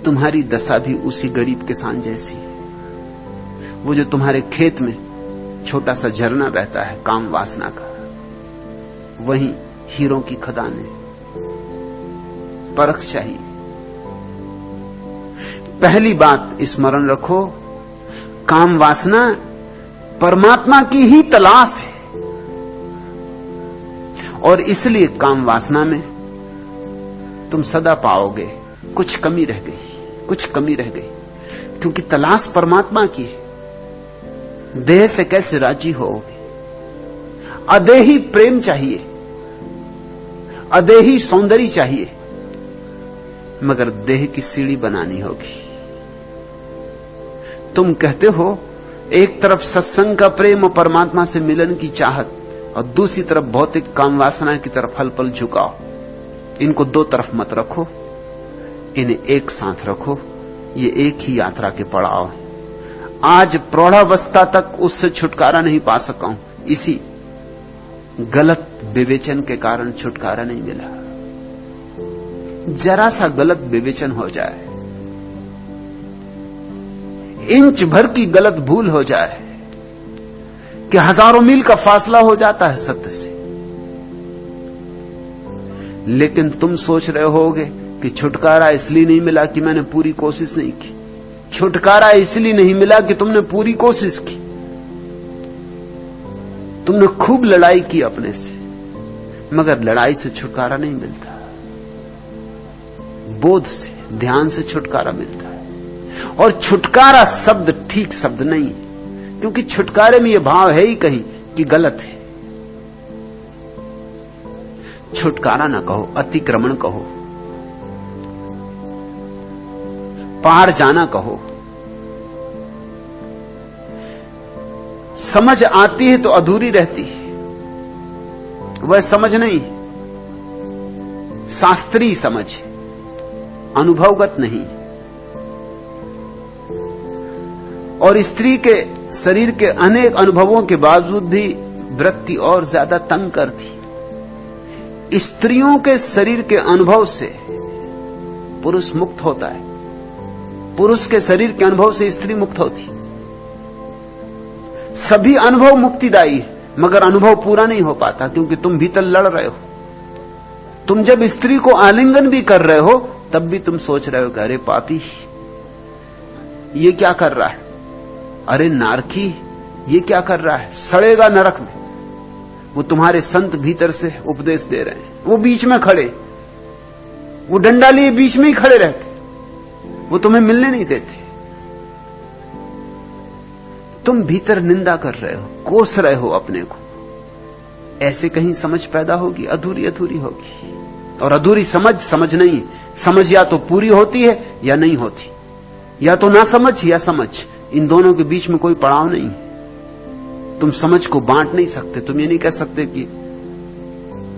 तुम्हारी दशा भी उसी गरीब किसान जैसी। है वो जो तुम्हारे खेत में छोटा सा झरना बहता है, काम वासना का। वही हीरों की खदान। है परख चाहिए। पहली बात स्मरण रखो, काम वासना परमात्मा की ही तलाश है। और इसलिए काम वासना में तुम सदा पाओगे, कुछ कमी रह गई, कुछ कमी रह गई, क्योंकि तलाश परमात्मा की है। देह से कैसे राज़ी होगे अदेही प्रेम चाहिए। अदेही सौंदर्य चाहिए, मगर देह की सीढ़ी बनानी होगी। तुम कहते हो, एक तरफ़ सत्संग का प्रेम और परमात्मा से मिलन की चाहत, और दूसरी तरफ़ भौतिक काम वासना की तरफ़ हल पल झुकाओ। इनको दो तरफ़ मत रखो, इन्हें एक साथ रखो, ये एक ही यात्रा के पड़ाव आज प्रौढ़ावस्था तक उससे छुटकारा नहीं पा सका हूँ। इसी गलत विवेचन के कारण छुटकारा नहीं मिला। जरा सा गलत विवेचन हो जाए, इंच भर की गलत भूल हो जाए, कि हज़ारों मील का फासला हो जाता है सत्य से। लेकिन तुम सोच रहे होगे कि छुटकारा इसलिए नहीं मिला कि मैंने पूरी कोशिश नहीं की। छुटकारा इसलिए नहीं मिला कि तुमने पूरी कोशिश की। तुमने खूब लड़ाई की अपने से, मगर लड़ाई से छुटकारा नहीं मिलता। बोध से, ध्यान से छुटकारा मिलता है। और छुटकारा शब्द ठीक शब्द नहीं, क्योंकि छुटकारे में यह भाव है ही कहीं कि गलत है। छुटकारा ना कहो, अतिक्रमण कहो। पार जाना कहो समझ आती है तो अधूरी रहती है। वह समझ नहीं। शास्त्रीय समझ अनुभवगत नहीं। और स्त्री के शरीर के अनेक अनुभवों के बावजूद भी वृत्ति और ज़्यादा तंग करती। स्त्रियों के शरीर के अनुभव से पुरुष मुक्त होता है। पुरुष के शरीर के अनुभव से स्त्री मुक्त होती। सभी अनुभव मुक्तिदायी है, मगर अनुभव पूरा नहीं हो पाता, क्योंकि तुम भीतर लड़ रहे हो। तुम जब स्त्री को आलिंगन भी कर रहे हो, तब भी तुम सोच रहे हो कि अरे पापी, ये क्या कर रहा है? अरे नारकी, ये क्या कर रहा है? सड़ेगा नरक में। वो तुम्हारे संत भीतर से उपदेश दे रहे हैं। वो बीच में खड़े। वो डंडा लिए बीच में ही खड़े रहते। वो तुम्हें मिलने नहीं देते। तुम भीतर निंदा कर रहे हो, कोस रहे हो अपने को। ऐसे कहीं समझ पैदा होगी, अधूरी अधूरी होगी। और अधूरी समझ समझ नहीं। समझ या तो पूरी होती है, या नहीं होती। या तो ना समझ, या समझ। इन दोनों के बीच में कोई पड़ाव नहीं। तुम समझ को बांट नहीं सकते। तुम ये नहीं कह सकते कि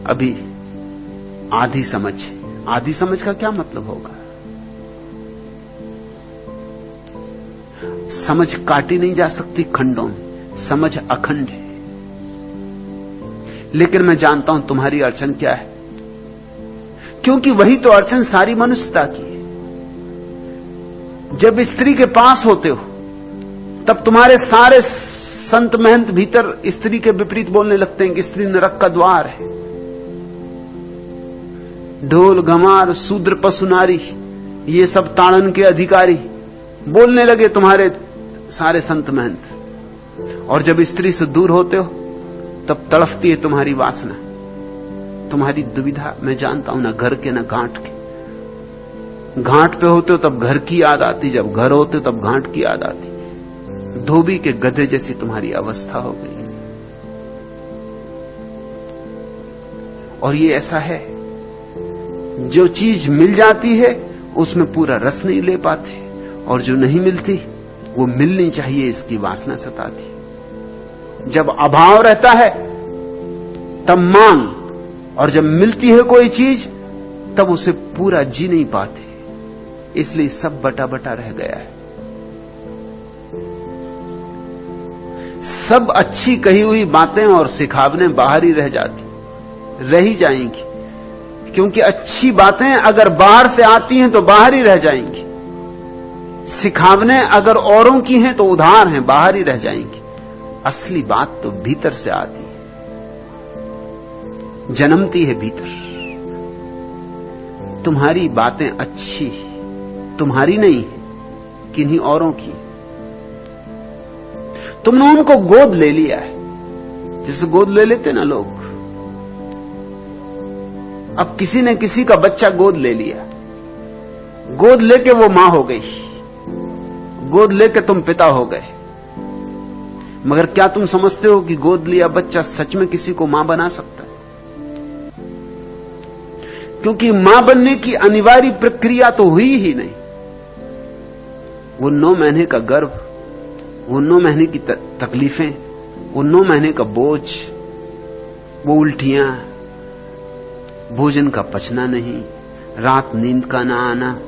अभी आधी समझ। आधी समझ का क्या मतलब होगा? समझ काटी नहीं जा सकती खंडों में। समझ अखंड है। लेकिन मैं जानता हूँ तुम्हारी अड़चन क्या है। क्योंकि वही तो अड़चन सारी मनुष्यता की है। जब स्त्री के पास होते हो, तब तुम्हारे सारे संत महंत भीतर स्त्री के विपरीत बोलने लगते हैं कि स्त्री नरक का द्वार है। ढोल घमार शूद्र पशु नारी ये सब ताड़न के अधिकारी। बोलने लगे, तुम्हारे सारे संत महंत, और जब स्त्री से दूर होते हो, तब तड़फती है तुम्हारी वासना। तुम्हारी दुविधा मैं जानता हूँ, ना घर के, ना घाट के। घाट पे होते हो, तब घर की याद आती। जब घर होते हो, तब घाट की याद आती। धोबी के गधे जैसी तुम्हारी अवस्था हो गई। और ये ऐसा है, जो चीज़ मिल जाती है, उसमें पूरा रस नहीं ले पाते। और जो नहीं मिलती, वो मिलनी चाहिए इसकी वासना सताती। जब अभाव रहता है, तब मांग, और जब मिलती है कोई चीज़, तब उसे पूरा जी नहीं पाते। इसलिए सब बटा बटा रह गया है। सब अच्छी कही हुई बातें और सिखावने बाहर ही रह जाती, रह ही जाएँगी। क्योंकि अच्छी बातें अगर बाहर से आती हैं तो बाहर ही रह जाएँगी। सिखावने अगर औरों की हैं तो उधार हैं, बाहर ही रह जाएँगी। असली बात तो भीतर से आती है। जन्मती है भीतर। तुम्हारी बातें अच्छी तुम्हारी नहीं किन्हीं औरों की तुमने उनको गोद ले लिया है। जैसे गोद ले लेते ना लोग। अब किसी ने किसी का बच्चा गोद ले लिया। गोद लेके वो माँ हो गई। गोद लेके तुम पिता हो गए। मगर क्या तुम समझते हो कि गोद लिया बच्चा सच में किसी को माँ बना सकता है? क्योंकि माँ बनने की अनिवार्य प्रक्रिया तो हुई ही नहीं। वो नौ महीने का गर्भ, वो नौ महीने की तकलीफें, वो नौ महीने का बोझ, वो उल्टियाँ, भोजन का पचना नहीं, रात नींद का ना आना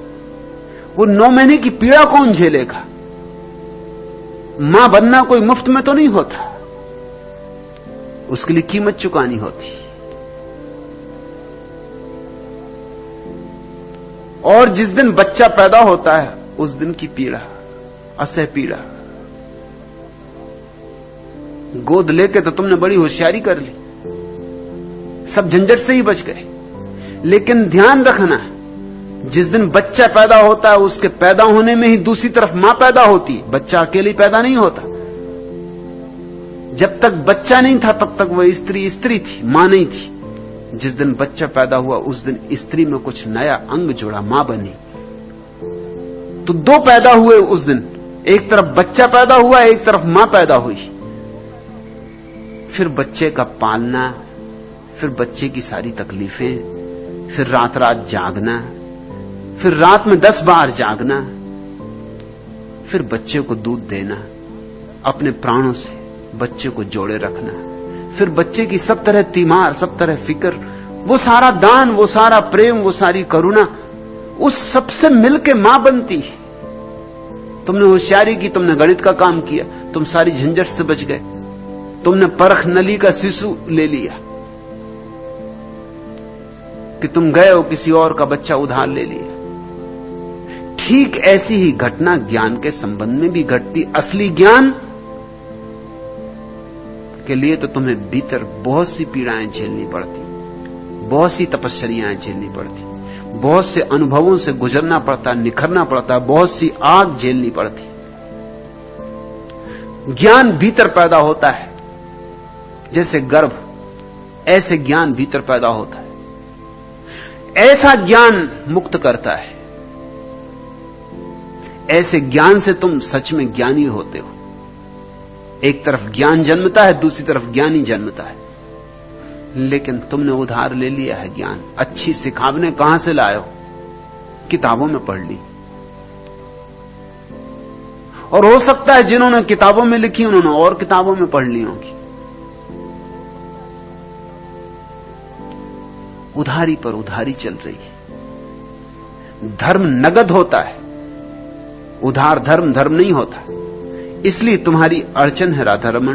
वो नौ महीने की पीड़ा कौन झेलेगा? माँ बनना कोई मुफ़्त में तो नहीं होता। उसके लिए कीमत चुकानी होती। और जिस दिन बच्चा पैदा होता है, उस दिन की पीड़ा, असह पीड़ा। गोद लेके तो तुमने बड़ी होशियारी कर ली। सब झंझट से ही बच गए। लेकिन ध्यान रखना जिस दिन बच्चा पैदा होता है, उसके पैदा होने में ही दूसरी तरफ़ माँ पैदा होती है। बच्चा अकेली पैदा नहीं होता। जब तक बच्चा नहीं था, तब तक वह स्त्री स्त्री थी, माँ नहीं थी। जिस दिन बच्चा पैदा हुआ, उस दिन स्त्री में कुछ नया अंग जुड़ा, माँ बनी। तो दो पैदा हुए उस दिन। एक तरफ़ बच्चा पैदा हुआ, एक तरफ़ माँ पैदा हुई। फिर बच्चे का पालना, फिर बच्चे की सारी तकलीफें, फिर रात रात जागना फिर रात में दस बार जागना, फिर बच्चे को दूध देना, अपने प्राणों से बच्चे को जोड़े रखना, फिर बच्चे की सब तरह तीमार, सब तरह फ़िक्र, वो सारा दान, वो सारा प्रेम, वो सारी करुणा, उस सबसे मिलके माँ बनती है। तुमने होशियारी की, तुमने गणित का काम किया, तुम सारी झंझट से बच गए, तुमने परख नली का शिशु ले लिया, कि तुम गए हो किसी और का बच्चा उधार ले लिया। ठीक ऐसी ही घटना ज्ञान के संबंध में भी घटती। असली ज्ञान के लिए तो तुम्हें भीतर बहुत सी पीड़ाएँ झेलनी पड़ती। बहुत सी तपस्याएँ झेलनी पड़ती। बहुत से अनुभवों से गुजरना पड़ता, निखरना पड़ता, बहुत सी आग झेलनी पड़ती। ज्ञान भीतर पैदा होता है। जैसे गर्भ, ऐसे ज्ञान भीतर पैदा होता है। ऐसा ज्ञान मुक्त करता है। ऐसे ज्ञान से तुम सच में ज्ञानी होते हो। एक तरफ़ ज्ञान जन्मता है, दूसरी तरफ़ ज्ञानी जन्मता है। लेकिन तुमने उधार ले लिया है ज्ञान। अच्छी सिखावने कहाँ से लाए हो? किताबों में पढ़ ली। और हो सकता है जिन्होंने किताबों में लिखी, उन्होंने और किताबों में पढ़ ली होंगी। उधारी पर उधारी चल रही है। धर्म नगद होता है। उधार धर्म धर्म नहीं होता। इसलिए तुम्हारी अड़चन है राधा रमन।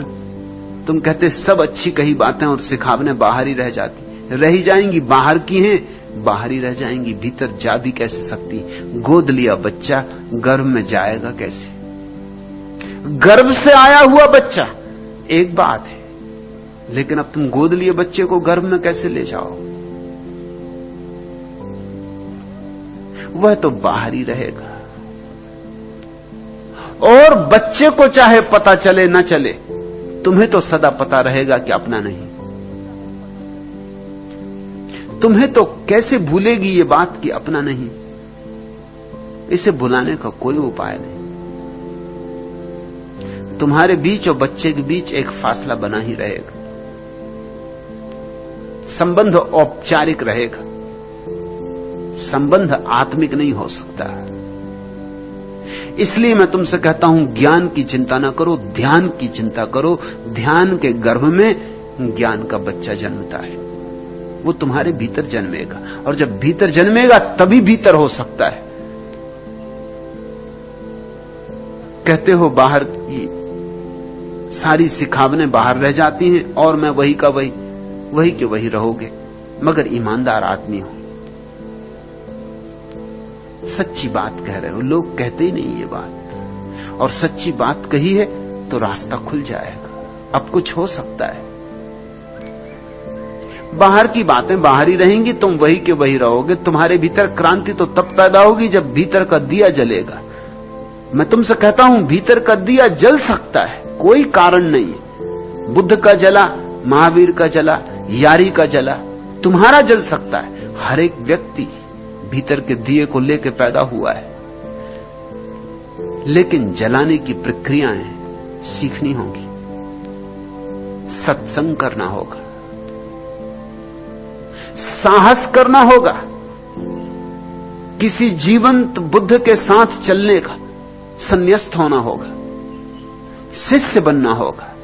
तुम कहते सब अच्छी कही बातें और सिखावने बाहर ही रह जाती। रह जाएँगी, बाहर की हैं, बाहर रह जाएँगी, भीतर जा भी कैसे सकती? गोद लिया बच्चा, गर्भ में जाएगा कैसे? गर्भ से आया हुआ बच्चा, एक बात है, लेकिन अब तुम गोद लिए बच्चे को गर्भ में कैसे ले जाओ? वह तो बाहर ही रहेगा। और बच्चे को चाहे पता चले, न चले, तुम्हें तो सदा पता रहेगा कि अपना नहीं। तुम्हें तो कैसे भूलेगी ये बात कि अपना नहीं? इसे भुलाने का कोई उपाय नहीं। तुम्हारे बीच और बच्चे के बीच एक फासला बना ही रहेगा। संबंध औपचारिक रहेगा। संबंध आत्मिक नहीं हो सकता। इसलिए मैं तुमसे कहता हूँ, ज्ञान की चिंता ना करो, ध्यान की चिंता करो। ध्यान के गर्भ में ज्ञान का बच्चा जन्मता है। वो तुम्हारे भीतर जन्मेगा। और जब भीतर जन्मेगा, तभी भीतर हो सकता है। कहते हो, बाहर की सारी सिखावने बाहर रह जाती हैं, और मैं वही का वही वही के वही रहोगे। मगर ईमानदार आदमी हो। सच्ची बात कह रहे हो, लोग कहते ही नहीं ये बात। और सच्ची बात कही है तो रास्ता खुल जाएगा। अब कुछ हो सकता है। बाहर की बातें बाहर ही रहेंगी, तुम वही के वही रहोगे। तुम्हारे भीतर क्रांति तो तब पैदा होगी जब भीतर का दिया जलेगा। मैं तुमसे कहता हूँ, भीतर का दिया जल सकता है, कोई कारण नहीं बुद्ध का जला, महावीर का जला, यारी का जला, तुम्हारा जल सकता है। हर एक व्यक्ति भीतर के दिए को लेकर पैदा हुआ है। लेकिन जलाने की प्रक्रियाएँ सीखनी होगी। सत्संग करना होगा। साहस करना होगा। किसी जीवंत बुद्ध के साथ चलने का संन्यास्त होना होगा। शिष्य बनना होगा।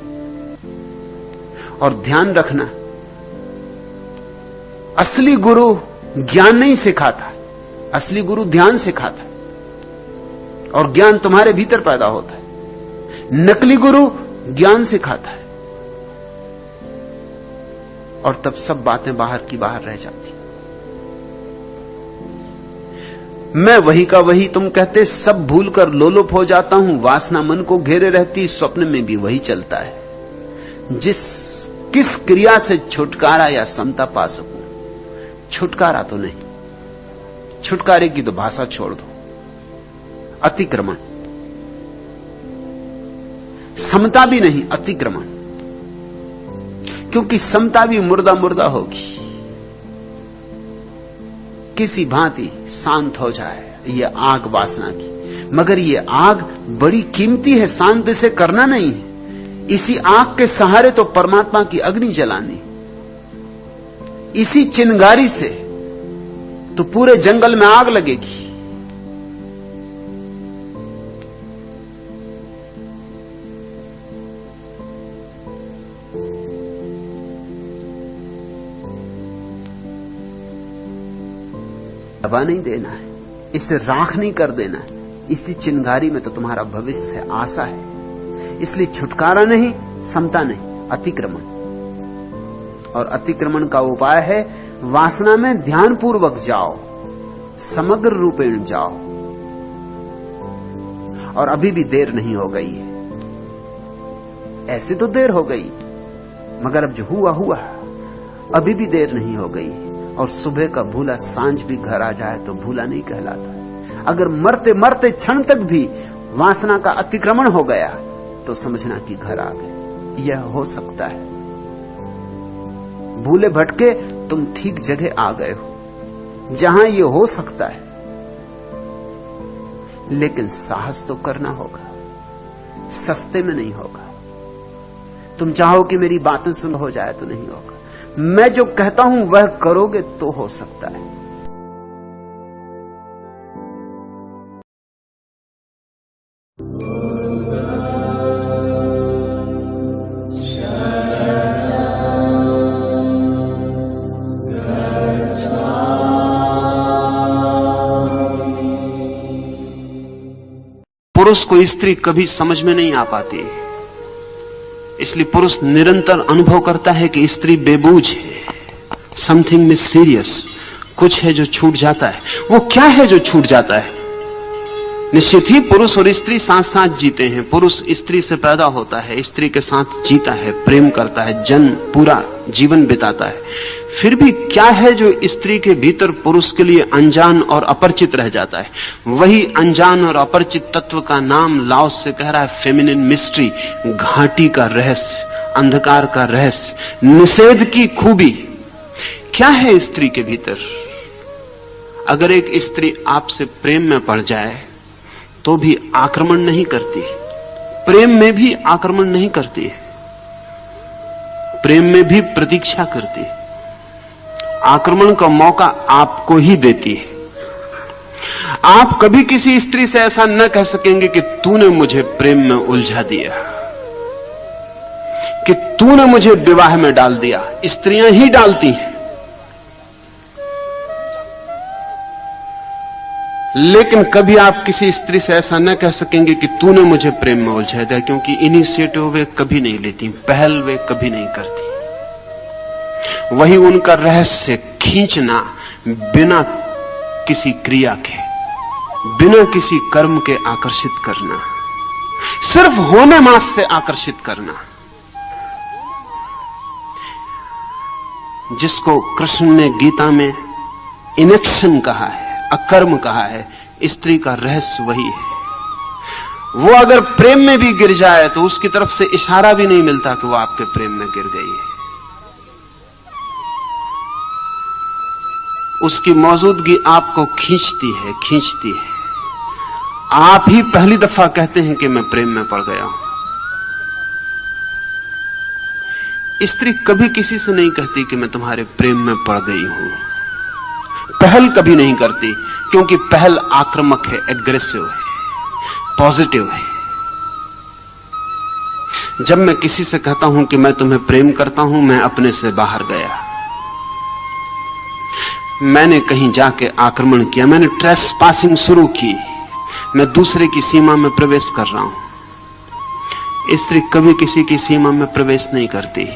और ध्यान रखना, असली गुरु ज्ञान नहीं सिखाता। असली गुरु ध्यान सिखाता है और ज्ञान तुम्हारे भीतर पैदा होता है। नकली गुरु ज्ञान सिखाता है। और तब सब बातें बाहर की बाहर रह जाती। मैं वही का वही, तुम कहते सब भूल कर लोलुप हो जाता हूँ, वासना मन को घेरे रहती, स्वप्न में भी वही चलता है। जिस, किस क्रिया से छुटकारा या समता पा सकूँ? छुटकारा तो नहीं। छुटकारे की तो भाषा छोड़ दो। अतिक्रमण। समता भी नहीं, अतिक्रमण। क्योंकि समता भी मुर्दा मुर्दा होगी। किसी भांति शांत हो जाए यह आग वासना की। मगर यह आग बड़ी कीमती है, शांत से करना नहीं है। इसी आग के सहारे तो परमात्मा की अग्नि जलानी। इसी चिनगारी से तो पूरे जंगल में आग लगेगी। दबा नहीं देना है। इसे राख नहीं कर देना है। इसी चिंगारी में तो तुम्हारा भविष्य आशा है। इसलिए छुटकारा नहीं, समता नहीं, अतिक्रमण। और अतिक्रमण का उपाय है, वासना में ध्यान पूर्वक जाओ, समग्र रूपेण जाओ। और अभी भी देर नहीं हो गई है। ऐसे तो देर हो गई, मगर अब जो हुआ हुआ। अभी भी देर नहीं हो गई और सुबह का भूला, साँझ भी घर आ जाए तो भूला नहीं कहलाता अगर मरते मरते क्षण तक भी वासना का अतिक्रमण हो गया तो समझना कि घर आ गए। यह हो सकता है। भूले भटके तुम ठीक जगह आ गए हो, जहाँ यह हो सकता है। लेकिन साहस तो करना होगा, सस्ते में नहीं होगा। तुम चाहो कि मेरी बातें सुन हो जाए तो नहीं होगा। मैं जो कहता हूँ वह करोगे तो हो सकता है। पुरुष को स्त्री कभी समझ में नहीं आ पाती इसलिए पुरुष निरंतर अनुभव करता है कि स्त्री बेबूझ है। समथिंग मिस सीरियस कुछ है जो छूट जाता है। वो क्या है जो छूट जाता है? निश्चित ही पुरुष और स्त्री साथ साथ जीते हैं। पुरुष स्त्री से पैदा होता है, स्त्री के साथ जीता है, प्रेम करता है, जन्म, पूरा जीवन बिताता है। फिर भी क्या है जो स्त्री के भीतर पुरुष के लिए अनजान और अपरिचित रह जाता है? वही अनजान और अपरिचित तत्व का नाम लाओस से कह रहा है फेमिनिन मिस्ट्री घाटी का रहस्य, अंधकार का रहस्य, निषेध की खूबी। क्या है स्त्री के भीतर? अगर एक स्त्री आपसे प्रेम में पड़ जाए तो भी आक्रमण नहीं करती। प्रेम में भी आक्रमण नहीं करती। प्रेम में भी प्रतीक्षा करती। है आक्रमण का मौका आपको ही देती है। आप कभी किसी स्त्री से ऐसा न कह सकेंगे कि तूने मुझे प्रेम में उलझा दिया, कि तूने मुझे विवाह में डाल दिया, स्त्रियाँ ही डालती हैं। लेकिन कभी आप किसी स्त्री से ऐसा न कह सकेंगे कि तूने मुझे प्रेम में उलझा दिया, क्योंकि इनिशिएटिव वे कभी नहीं लेती, पहल वे कभी नहीं करती। वही उनका रहस्य खींचना बिना किसी क्रिया के, बिना किसी कर्म के आकर्षित करना, सिर्फ़ होने मास से आकर्षित करना। जिसको कृष्ण ने गीता में इनेक्शन कहा है, अकर्म कहा है, स्त्री का रहस्य वही है। वो अगर प्रेम में भी गिर जाए तो उसकी तरफ़ से इशारा भी नहीं मिलता कि वो आपके प्रेम में गिर गई है। उसकी मौजूदगी आपको खींचती है खींचती है। आप ही पहली दफ़ा कहते हैं कि मैं प्रेम में पड़ गया हूँ। स्त्री कभी किसी से नहीं कहती कि मैं तुम्हारे प्रेम में पड़ गई हूँ। पहल कभी नहीं करती, क्योंकि पहल आक्रामक है एग्रेसिव है पॉजिटिव है। जब मैं किसी से कहता हूँ कि मैं तुम्हें प्रेम करता हूँ, मैं अपने से बाहर गया। मैंने कहीं जाके आक्रमण किया, मैंने ट्रेस पासिंग शुरू की। मैं दूसरे की सीमा में प्रवेश कर रहा हूँ। स्त्री कभी किसी की सीमा में प्रवेश नहीं करती।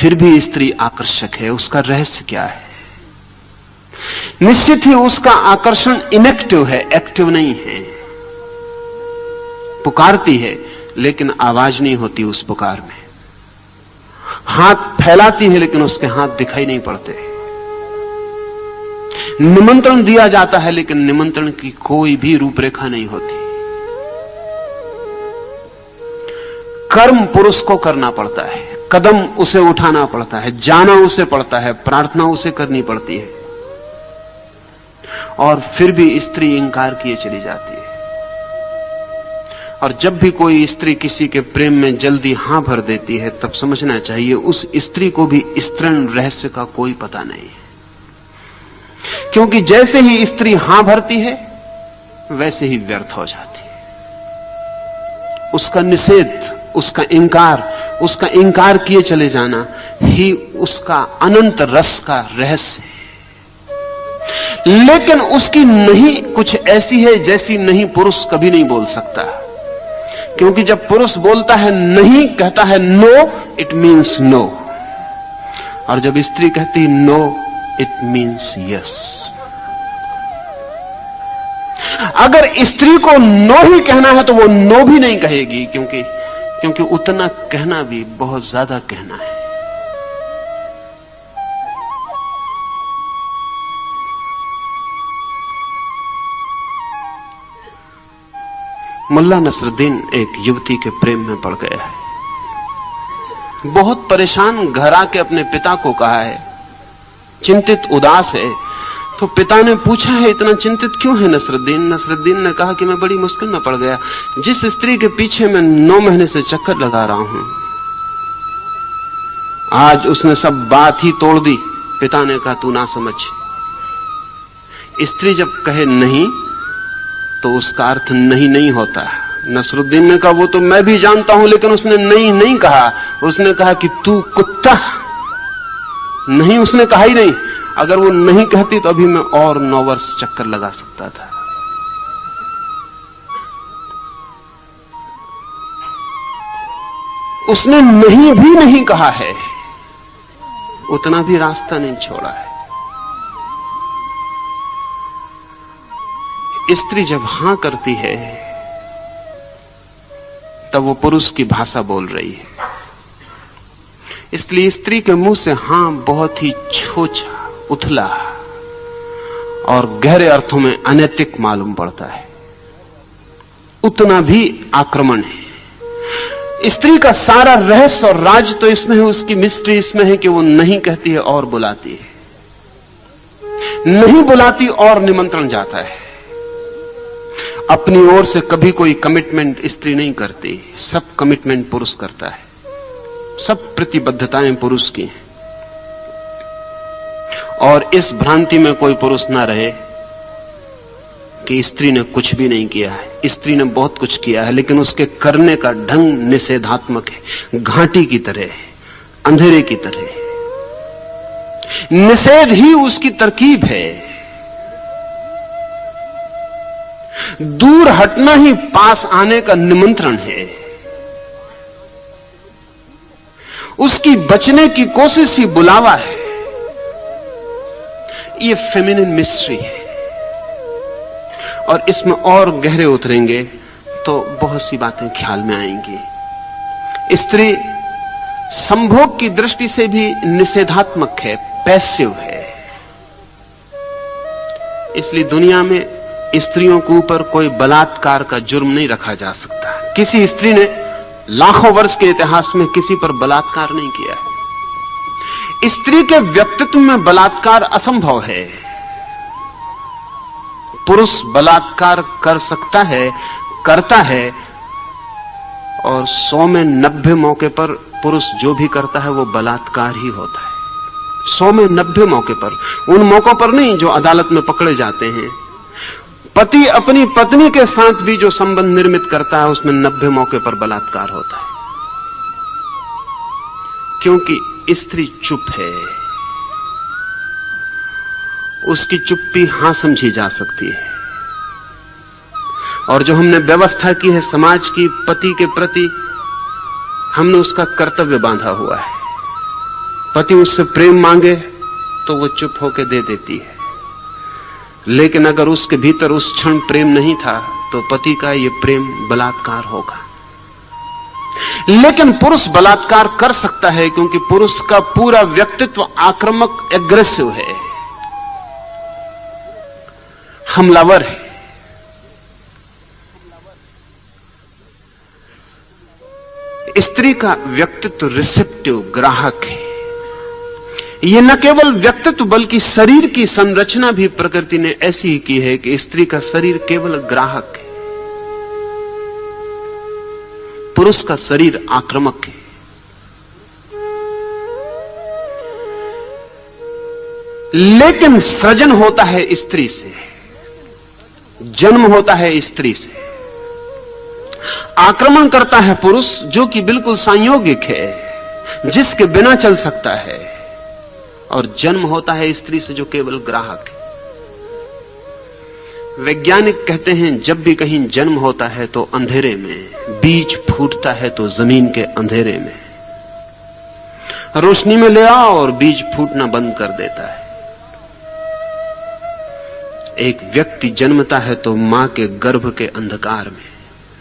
फिर भी स्त्री आकर्षक है, उसका रहस्य क्या है? निश्चित ही उसका आकर्षण इनेक्टिव है एक्टिव नहीं है। पुकारती है, लेकिन आवाज़ नहीं होती उस पुकार में। हाथ फैलाती है, लेकिन उसके हाथ दिखाई नहीं पड़ते। निमंत्रण दिया जाता है, लेकिन निमंत्रण की कोई भी रूपरेखा नहीं होती। कर्म पुरुष को करना पड़ता है, कदम उसे उठाना पड़ता है, जाना उसे पड़ता है, प्रार्थना उसे करनी पड़ती है। और फिर भी स्त्री इंकार किए चली जाती है। और जब भी कोई स्त्री किसी के प्रेम में जल्दी हाँ भर देती है, तब समझना चाहिए, उस स्त्री को भी स्त्रीण रहस्य का कोई पता नहीं है। क्योंकि जैसे ही स्त्री हाँ भरती है, वैसे ही व्यर्थ हो जाती है। उसका निषेध, उसका इंकार उसका इंकार किए चले जाना ही उसका अनंत रस का रहस्य है। लेकिन उसकी नहीं कुछ ऐसी है जैसी नहीं पुरुष कभी नहीं बोल सकता। क्योंकि जब पुरुष बोलता है नहीं, कहता है नो इट मीन्स नो और जब स्त्री कहती नो इट मीन्स यस अगर स्त्री को नो ही कहना है तो वो नो भी नहीं कहेगी, क्योंकि क्योंकि उतना कहना भी बहुत ज़्यादा कहना है। मुल्ला नसरुद्दीन एक युवती के प्रेम में पड़ गया है। बहुत परेशान घर आके अपने पिता को कहा है चिंतित उदास है तो पिता ने पूछा, है, इतना चिंतित क्यों है नसरुद्दीन? नसरुद्दीन ने कहा कि मैं बड़ी मुश्किल में पड़ गया। जिस स्त्री के पीछे मैं नौ महीने से चक्कर लगा रहा हूँ, आज उसने सब बात ही तोड़ दी। पिता ने कहा, तू ना समझ। स्त्री जब कहे नहीं तो उसका अर्थ नहीं नहीं होता नसरुद्दीन ने कहा, वो तो मैं भी जानता हूँ, लेकिन उसने नहीं नहीं कहा। उसने कहा कि तू कुत्ता नहीं, उसने कहा ही नहीं। अगर वो नहीं कहती तो अभी मैं और नौ वर्ष चक्कर लगा सकता था। उसने नहीं भी नहीं कहा है। उतना भी रास्ता नहीं छोड़ा है। स्त्री जब हाँ करती है, तब वो पुरुष की भाषा बोल रही है। इसलिए स्त्री के मुँह से हाँ बहुत ही छोचा, उथला और गहरे अर्थों में अनैतिक मालूम पड़ता है। उतना भी आक्रमण है। स्त्री का सारा रहस्य और राज तो इसमें है, उसकी मिस्ट्री इसमें है कि वो नहीं कहती है और बुलाती है। नहीं बुलाती और निमंत्रण जाता है। अपनी ओर से कभी कोई कमिटमेंट स्त्री नहीं करती, सब कमिटमेंट पुरुष करता है। सब प्रतिबद्धताएँ पुरुष की हैं। और इस भ्रांति में कोई पुरुष ना रहे कि स्त्री ने कुछ भी नहीं किया है। स्त्री ने बहुत कुछ किया है, लेकिन उसके करने का ढंग निषेधात्मक है। घाटी की तरह है, अंधेरे की तरह है। निषेध ही उसकी तरकीब है। दूर हटना ही पास आने का निमंत्रण है। उसकी बचने की कोशिश ही बुलावा है। ये फेमिनिन मिस्ट्री है। और इसमें और गहरे उतरेंगे तो बहुत सी बातें ख्याल में आएँगी। स्त्री संभोग की दृष्टि से भी निषेधात्मक है पैसिव है। इसलिए दुनिया में स्त्रियों के ऊपर कोई बलात्कार का जुर्म नहीं रखा जा सकता। किसी स्त्री ने लाखों वर्ष के इतिहास में किसी पर बलात्कार नहीं किया स्त्री के व्यक्तित्व में बलात्कार असंभव है। पुरुष बलात्कार कर सकता है, करता है, और सौ में नब्बे मौके पर पुरुष जो भी करता है, वो बलात्कार ही होता है। सौ में नब्बे मौके पर, उन मौकों पर नहीं जो अदालत में पकड़े जाते हैं। पति अपनी पत्नी के साथ भी जो संबंध निर्मित करता है, उसमें नब्बे मौके पर बलात्कार होता है। क्योंकि स्त्री चुप है, उसकी चुप्पी हाँ समझी जा सकती है। और जो हमने व्यवस्था की है समाज की, पति के प्रति, हमने उसका कर्तव्य बांधा हुआ है। पति उससे प्रेम मांगे तो वो चुप होकर दे देती है। लेकिन अगर उसके भीतर उस क्षण प्रेम नहीं था तो पति का यह प्रेम बलात्कार होगा। लेकिन पुरुष बलात्कार कर सकता है, क्योंकि पुरुष का पूरा व्यक्तित्व आक्रामक एग्रेसिव है। हमलावर है। स्त्री का व्यक्तित्व रिसेप्टिव ग्राहक है। यह न केवल व्यक्तित्व, बल्कि शरीर की संरचना भी प्रकृति ने ऐसी ही की है कि स्त्री का शरीर केवल ग्राहक है। पुरुष का शरीर आक्रामक है। लेकिन सृजन होता है स्त्री से। जन्म होता है स्त्री से। आक्रमण करता है पुरुष, जो कि बिल्कुल संयोगिक है, जिसके बिना चल सकता है। और जन्म होता है स्त्री से जो केवल ग्राहक है। वैज्ञानिक कहते हैं, जब भी कहीं जन्म होता है तो अंधेरे में, बीज फूटता है तो ज़मीन के अंधेरे में। रोशनी में ले आओ और बीज फूटना बंद कर देता है। एक व्यक्ति जन्मता है तो माँ के गर्भ के अंधकार में,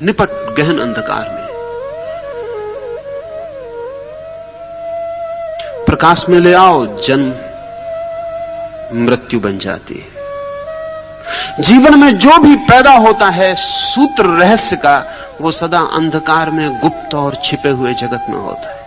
निपट गहन अंधकार में। प्रकाश में ले आओ, जन्म, मृत्यु बन जाती है। जीवन में जो भी पैदा होता है, सूत्र रहस्य का, वो सदा अंधकार में गुप्त और छिपे हुए जगत में होता है।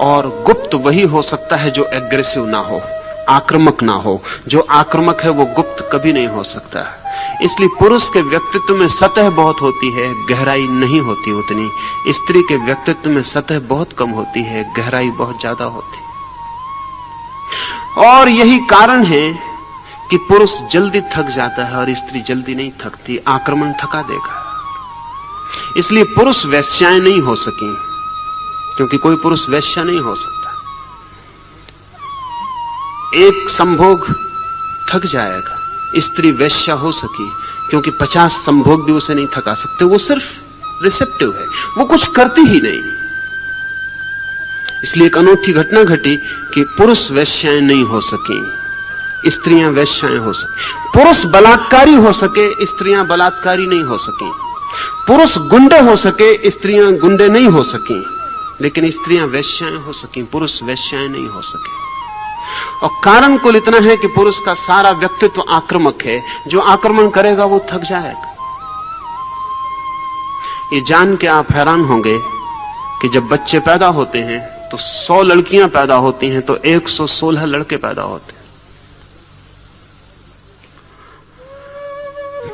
और गुप्त वही हो सकता है जो एग्रेसिव ना हो, आक्रमक ना हो। जो आक्रमक है, वो गुप्त कभी नहीं हो सकता। इसलिए पुरुष के व्यक्तित्व में सतह बहुत होती है, गहराई नहीं होती उतनी। स्त्री के व्यक्तित्व में सतह बहुत कम होती है, गहराई बहुत ज़्यादा होती। और यही कारण है कि पुरुष जल्दी थक जाता है और स्त्री जल्दी नहीं थकती, आक्रमण थका देगा। इसलिए पुरुष वैश्याएँ नहीं हो सकी, क्योंकि कोई पुरुष वैश्या नहीं हो सकता। एक संभोग थक जाएगा। स्त्री वैश्या हो सकी, क्योंकि पचास संभोग भी उसे नहीं थका सकते, वो सिर्फ़ रिसेप्टिव है, वो कुछ करती ही नहीं। इसलिए एक अनोखी घटना घटी कि पुरुष वैश्याएँ नहीं हो सकी, स्त्रियाँ वैश्याएँ हो सके। पुरुष बलात्कारी हो सके, स्त्रियाँ बलात्कारी नहीं हो सकी। पुरुष गुंडे हो सके, स्त्रियाँ गुंडे नहीं हो सकी, लेकिन स्त्रियाँ वैश्याएँ हो सकी, पुरुष वैश्याएँ नहीं हो सके। और कारण कुल इतना है कि पुरुष का सारा व्यक्तित्व आक्रमक है। जो आक्रमण करेगा, वो थक जाएगा। ये जान के आप हैरान होंगे कि जब बच्चे पैदा होते हैं तो 100 लड़कियाँ पैदा होती हैं तो 116 लड़के पैदा होते हैं।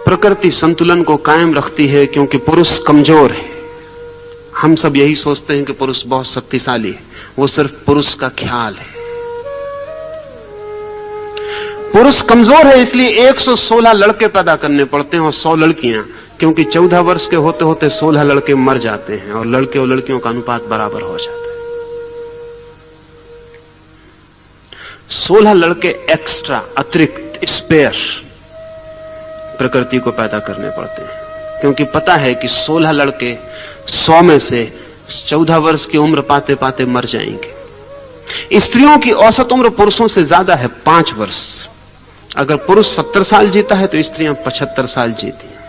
प्रकृति संतुलन को कायम रखती है क्योंकि पुरुष कमज़ोर है। हम सब यही सोचते हैं कि पुरुष बहुत शक्तिशाली है। वो सिर्फ़ पुरुष का ख्याल है। पुरुष कमज़ोर है, इसलिए 116 लड़के पैदा करने पड़ते हैं और 100 लड़कियाँ, क्योंकि 14 वर्ष के होते होते 16 लड़के मर जाते हैं और लड़के और लड़कियों का अनुपात बराबर हो जाता है। 16 लड़के एक्स्ट्रा अतिरिक्त स्पेयर प्रकृति को पैदा करने पड़ते हैं। क्योंकि पता है कि 16 लड़के 100 में से 14 वर्ष की उम्र पाते पाते मर जाएँगे। स्त्रियों की औसत उम्र पुरुषों से ज़्यादा है पाँच वर्ष। अगर पुरुष सत्तर साल जीता है तो स्त्रियाँ पचहत्तर साल जीती हैं।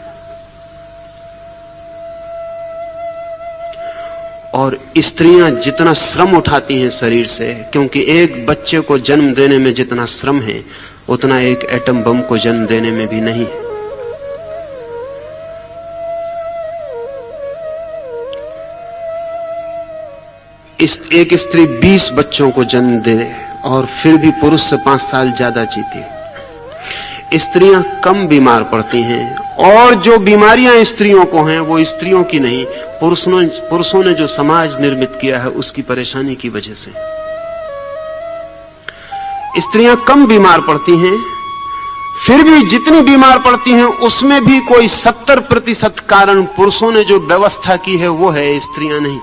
और स्त्रियाँ जितना श्रम उठाती हैं शरीर से, क्योंकि एक बच्चे को जन्म देने में जितना श्रम है, उतना एक एटम बम को जन्म देने में भी नहीं। है इस, एक स्त्री 20 बच्चों को जन्म दे और फिर भी पुरुष से पाँच साल ज़्यादा जीती स्त्रियाँ कम बीमार पड़ती हैं और जो बीमारियाँ स्त्रियों को हैं, वो स्त्रियों की नहीं, पुरुषों पुरुषों ने जो समाज निर्मित किया है, उसकी परेशानी की वजह से। स्त्रियाँ कम बीमार पड़ती हैं, फिर भी जितनी बीमार पड़ती हैं, उसमें भी कोई सत्तर प्रतिशत कारण पुरुषों ने जो व्यवस्था की है, वो है स्त्रियाँ नहीं।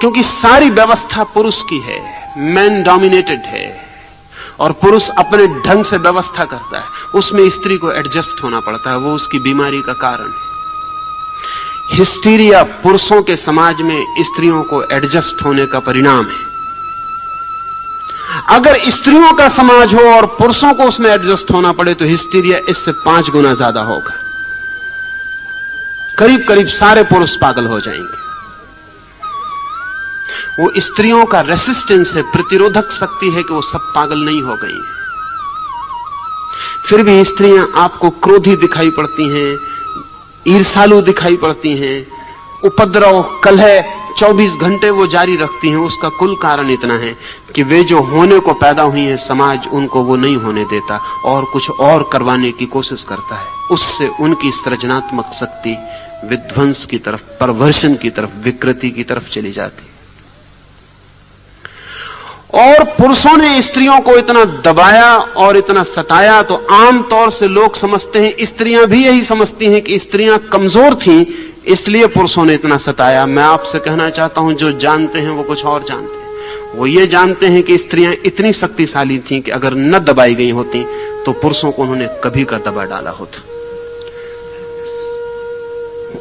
क्योंकि सारी व्यवस्था पुरुष की है मैन डोमिनेटेड है। और पुरुष अपने ढंग से व्यवस्था करता है। उसमें स्त्री को एडजस्ट होना पड़ता है, वो उसकी बीमारी का कारण है। हिस्टीरिया पुरुषों के समाज में स्त्रियों को एडजस्ट होने का परिणाम है। अगर स्त्रियों का समाज हो और पुरुषों को उसमें एडजस्ट होना पड़े तो हिस्टीरिया इससे पाँच गुना ज़्यादा होगा। करीब करीब सारे पुरुष पागल हो जाएँगे। वो स्त्रियों का रेसिस्टेंस है, प्रतिरोधक शक्ति है कि वो सब पागल नहीं हो गई फिर भी स्त्रियाँ आपको क्रोधी दिखाई पड़ती हैं ईर्षालु दिखाई पड़ती हैं, उपद्रव, कलह 24 घंटे वो जारी रखती हैं, उसका कुल कारण इतना है कि वे जो होने को पैदा हुई हैं, समाज उनको वो नहीं होने देता और कुछ और करवाने की कोशिश करता है। उससे उनकी सृजनात्मक शक्ति विध्वंस की तरफ़ परवर्षण की तरफ़, विकृति की तरफ़ चली जाती। और पुरुषों ने स्त्रियों को इतना दबाया और इतना सताया तो आमतौर से लोग समझते हैं, स्त्रियाँ भी यही समझती हैं कि स्त्रियाँ कमज़ोर थीं, इसलिए पुरुषों ने इतना सताया। मैं आपसे कहना चाहता हूँ, जो जानते हैं वो कुछ और जानते हैं। वो ये जानते हैं कि स्त्रियाँ इतनी शक्तिशाली थीं कि अगर न दबाई गई होती तो पुरुषों को उन्होंने कभी का दबा डाला होता।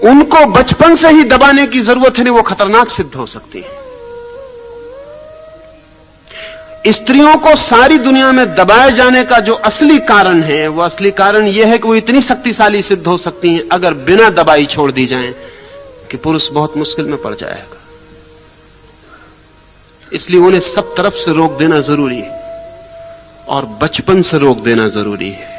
उनको बचपन से ही दबाने की ज़रूरत है, वो खतरनाक सिद्ध हो सकती है। स्त्रियों को सारी दुनिया में दबाए जाने का जो असली कारण है, वो असली कारण यह है कि वो इतनी शक्तिशाली सिद्ध हो सकती हैं, अगर बिना दबाई छोड़ दी जाए, कि पुरुष बहुत मुश्किल में पड़ जाएगा। इसलिए उन्हें सब तरफ़ से रोक देना ज़रूरी है, और बचपन से रोक देना ज़रूरी है।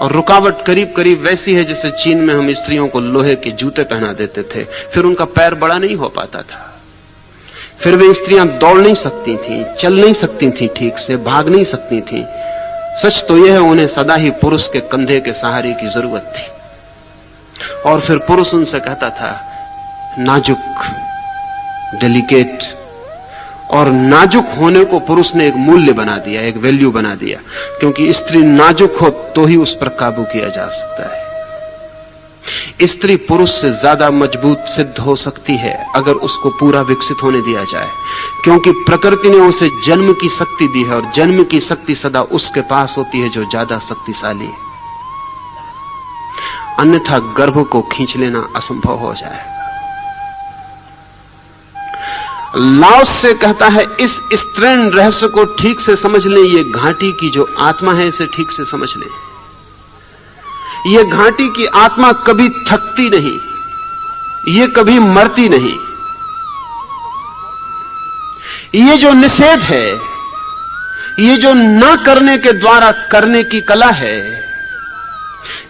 और रुकावट करीब करीब वैसी है, जैसे चीन में हम स्त्रियों को लोहे के जूते पहना देते थे, फिर उनका पैर बड़ा नहीं हो पाता था। फिर वे स्त्रियाँ दौड़ नहीं सकती थी, चल नहीं सकती थी ठीक से, भाग नहीं सकती थी। सच तो यह है, उन्हें सदा ही पुरुष के कंधे के सहारे की ज़रूरत थी। और फिर पुरुष उनसे कहता था, नाजुक डेलिकेट और नाजुक होने को पुरुष ने एक मूल्य बना दिया, एक वैल्यू बना दिया, क्योंकि स्त्री नाजुक हो तो ही उस पर काबू किया जा सकता है। स्त्री पुरुष से ज़्यादा मज़बूत सिद्ध हो सकती है, अगर उसको पूरा विकसित होने दिया जाए। क्योंकि प्रकृति ने उसे जन्म की शक्ति दी है, और जन्म की शक्ति सदा उसके पास होती है जो ज़्यादा शक्तिशाली है। अन्यथा गर्भ को खींच लेना असंभव हो जाए। लाओस से कहता है, इस स्त्रीण रहस्य को ठीक से समझ लें, ये घाटी की जो आत्मा है, इसे ठीक से समझ लें। ये घाटी की आत्मा कभी थकती नहीं, ये कभी मरती नहीं। ये जो निषेध है, ये जो न करने के द्वारा करने की कला है,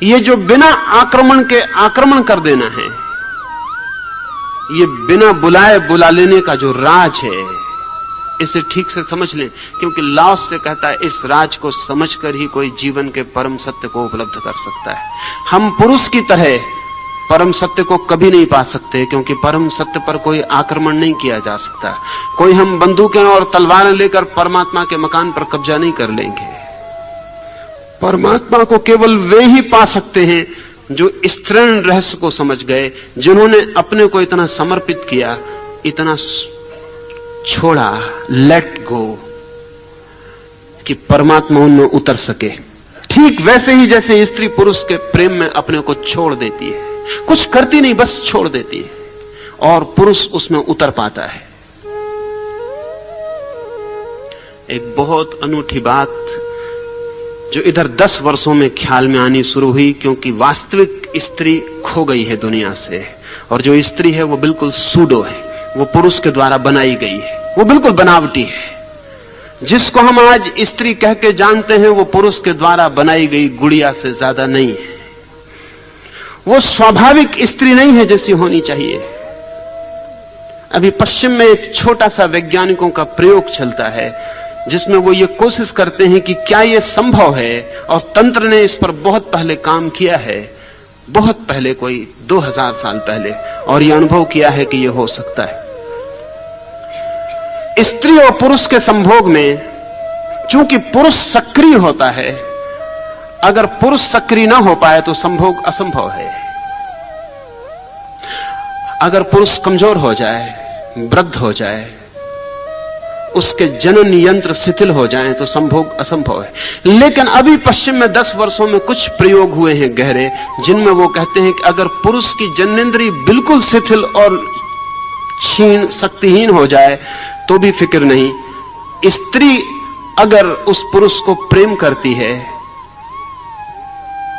ये जो बिना आक्रमण के आक्रमण कर देना है, ये बिना बुलाए बुला लेने का जो राज है इसे ठीक से समझ लें, क्योंकि लाओस से कहता है, इस राज को समझकर ही कोई जीवन के परम सत्य को उपलब्ध कर सकता है। हम पुरुष की तरह परम सत्य को कभी नहीं पा सकते, क्योंकि परम सत्य पर कोई आक्रमण नहीं किया जा सकता। कोई हम बंदूकें और तलवारें लेकर परमात्मा के मकान पर कब्जा नहीं कर लेंगे। परमात्मा को केवल वे ही पा सकते हैं, जो स्त्रीण रहस्य को समझ गए, जिन्होंने अपने को इतना समर्पित किया, इतना छोड़ा लेट गो कि परमात्मा उनमें उतर सके। ठीक वैसे ही जैसे स्त्री पुरुष के प्रेम में अपने को छोड़ देती है। कुछ करती नहीं, बस छोड़ देती है। और पुरुष उसमें उतर पाता है। एक बहुत अनूठी बात जो इधर दस वर्षों में ख्याल में आनी शुरू हुई, क्योंकि वास्तविक स्त्री खो गई है दुनिया से। और जो स्त्री है, वो बिल्कुल सूडो है। वो पुरुष के द्वारा बनाई गई है। वो बिल्कुल बनावटी है। जिसको हम आज स्त्री कह के जानते हैं, वो पुरुष के द्वारा बनाई गई गुड़िया से ज़्यादा नहीं है। वो स्वाभाविक स्त्री नहीं है जैसी होनी चाहिए। अभी पश्चिम में एक छोटा सा वैज्ञानिकों का प्रयोग चलता है, जिसमें वो ये कोशिश करते हैं कि क्या ये संभव है, और तंत्र ने इस पर बहुत पहले काम किया है। बहुत पहले, कोई 2000 साल पहले, और यह अनुभव किया है कि यह हो सकता है। स्त्री और पुरुष के संभोग में, चूँकि पुरुष सक्रिय होता है, अगर पुरुष सक्रिय ना हो पाए तो संभोग असंभव है। अगर पुरुष कमज़ोर हो जाए, वृद्ध हो जाए उसके जनन यंत्र शिथिल हो जाएँ तो संभोग असंभव है। लेकिन अभी पश्चिम में दस वर्षों में कुछ प्रयोग हुए हैं गहरे, जिनमें वो कहते हैं कि अगर पुरुष की जनेन्द्री बिल्कुल शिथिल और क्षीण शक्तिहीन हो जाए तो भी फ़िक्र नहीं। स्त्री अगर उस पुरुष को प्रेम करती है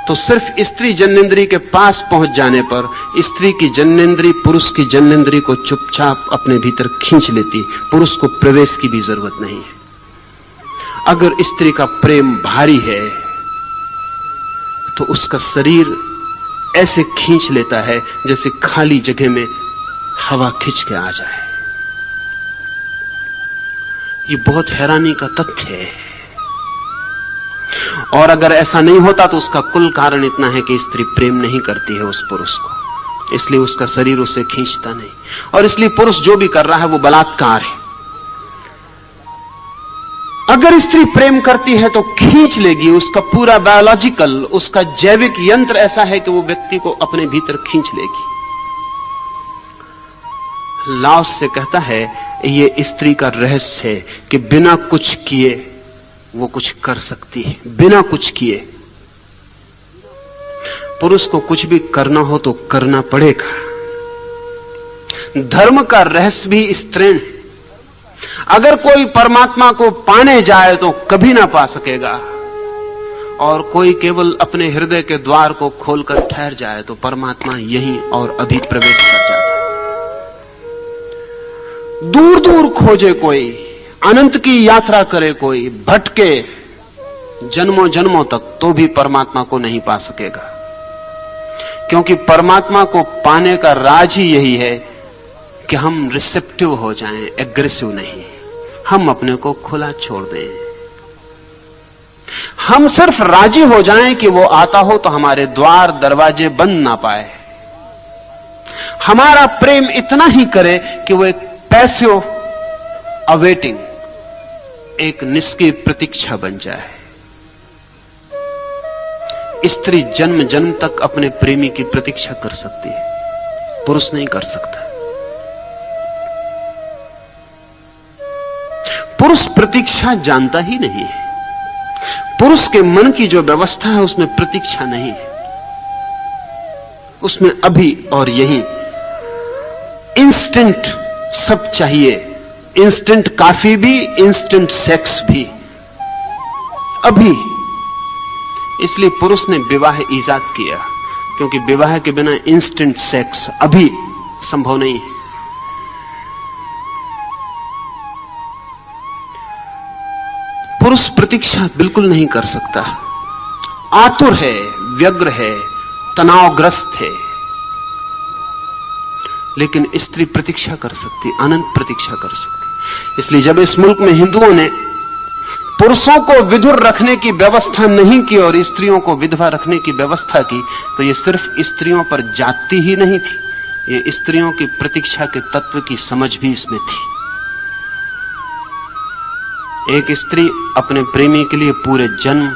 तो सिर्फ़ स्त्री जन्नेन्द्री के पास पहुँच जाने पर स्त्री की जन्नेन्द्री पुरुष की जन्नेन्द्री को चुपचाप अपने भीतर खींच लेती। पुरुष को प्रवेश की भी ज़रूरत नहीं है। अगर स्त्री का प्रेम भारी है तो उसका शरीर ऐसे खींच लेता है जैसे खाली जगह में हवा खींच के आ जाए। ये बहुत हैरानी का तथ्य है। और अगर ऐसा नहीं होता तो उसका कुल कारण इतना है कि स्त्री प्रेम नहीं करती है उस पुरुष को। इसलिए उसका शरीर उसे खींचता नहीं। और इसलिए पुरुष जो भी कर रहा है वो बलात्कार है। अगर स्त्री प्रेम करती है तो खींच लेगी, उसका पूरा बायोलॉजिकल उसका जैविक यंत्र ऐसा है कि वो व्यक्ति को अपने भीतर खींच लेगी। लाओस से कहता है, ये स्त्री का रहस्य है कि बिना कुछ किए वो कुछ कर सकती है, बिना कुछ किए। पुरुष को कुछ भी करना हो तो करना पड़ेगा। धर्म का रहस्य भी स्त्रीण है। अगर कोई परमात्मा को पाने जाए तो कभी ना पा सकेगा। और कोई केवल अपने हृदय के द्वार को खोलकर ठहर जाए तो परमात्मा यहीं और अभी प्रवेश कर जाता दूर दूर खोजे कोई अनंत की यात्रा करे कोई, भटके जन्मों जन्मों तक तो भी परमात्मा को नहीं पा सकेगा। क्योंकि परमात्मा को पाने का राज ही यही है कि हम रिसेप्टिव हो जाएँ एग्रेसिव नहीं। हम अपने को खुला छोड़ दें। हम सिर्फ़ राज़ी हो जाएँ कि वो आता हो तो हमारे द्वार, दरवाजे बंद ना पाए। हमारा प्रेम इतना ही करे कि वो एक पैसिव अवेटिंग एक निष्क्रिय प्रतीक्षा बन जाए। स्त्री जन्म जन्म तक अपने प्रेमी की प्रतीक्षा कर सकती है। पुरुष नहीं कर सकता। पुरुष प्रतीक्षा जानता ही नहीं है। पुरुष के मन की जो व्यवस्था है, उसमें प्रतीक्षा नहीं है। उसमें अभी और यही इंस्टेंट सब चाहिए। इंस्टेंट काफ़ी भी इंस्टेंट सेक्स भी। अभी। इसलिए पुरुष ने विवाह ईजाद किया, क्योंकि विवाह के बिना इंस्टेंट सेक्स अभी संभव नहीं है। पुरुष प्रतीक्षा बिल्कुल नहीं कर सकता। आतुर है, व्यग्र है, तनावग्रस्त है। लेकिन स्त्री प्रतीक्षा कर सकती, अनंत प्रतीक्षा कर सकती। इसलिए जब इस मुल्क में हिंदुओं ने पुरुषों को विधुर रखने की व्यवस्था नहीं की और स्त्रियों को विधवा रखने की व्यवस्था की तो ये सिर्फ़ स्त्रियों पर जाती ही नहीं थी। ये स्त्रियों की प्रतीक्षा के तत्व की समझ भी इसमें थी। एक स्त्री अपने प्रेमी के लिए पूरे जन्म,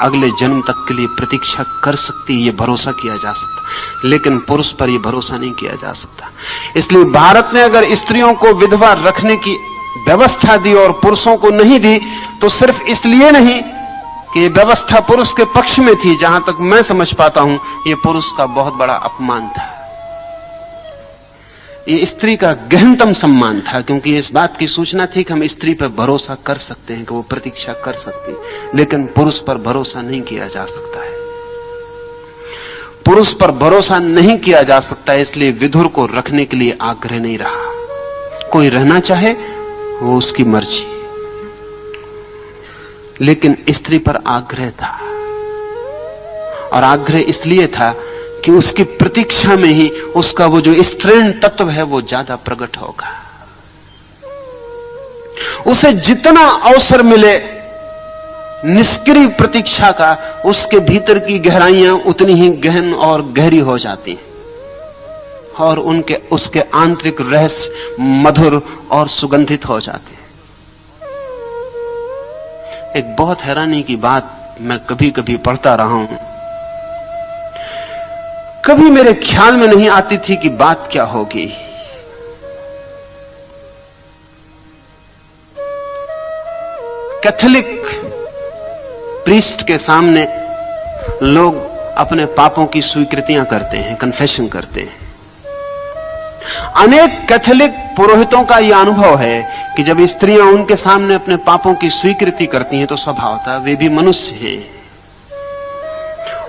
अगले जन्म तक के लिए प्रतीक्षा कर सकती, ये भरोसा किया जा सकता। लेकिन पुरुष पर यह भरोसा नहीं किया जा सकता। इसलिए भारत ने अगर स्त्रियों को विधवा रखने की व्यवस्था दी और पुरुषों को नहीं दी तो सिर्फ़ इसलिए नहीं कि यह व्यवस्था पुरुष के पक्ष में थी, जहाँ तक मैं समझ पाता हूँ यह पुरुष का बहुत बड़ा अपमान था। ये स्त्री का गहनतम सम्मान था, क्योंकि इस बात की सूचना थी कि हम स्त्री पर भरोसा कर सकते हैं, कि वो प्रतीक्षा कर सकती लेकिन पुरुष पर भरोसा नहीं किया जा सकता है। पुरुष पर भरोसा नहीं किया जा सकता, इसलिए विधुर को रखने के लिए आग्रह नहीं रहा। कोई रहना चाहे वो उसकी मर्ज़ी। लेकिन स्त्री पर आग्रह था। और आग्रह इसलिए था कि उसकी प्रतीक्षा में ही उसका वो जो स्त्रीण तत्व है, वो ज़्यादा प्रकट होगा। उसे जितना अवसर मिले, निष्क्रिय प्रतीक्षा का, उसके भीतर की गहराइयाँ उतनी ही गहन और गहरी हो जाती हैं। और उनके, उसके आंतरिक रहस्य मधुर और सुगंधित हो जाते हैं। एक बहुत हैरानी की बात मैं कभी कभी पढ़ता रहा हूँ। कभी मेरे ख्याल में नहीं आती थी कि बात क्या होगी। कैथोलिक प्रीस्ट के सामने लोग अपने पापों की स्वीकृतियाँ करते हैं कन्फेशन करते हैं। अनेक कैथोलिक पुरोहितों का यह अनुभव है कि जब स्त्रियाँ उनके सामने अपने पापों की स्वीकृति करती हैं तो स्वभाव था वे भी मनुष्य हैं।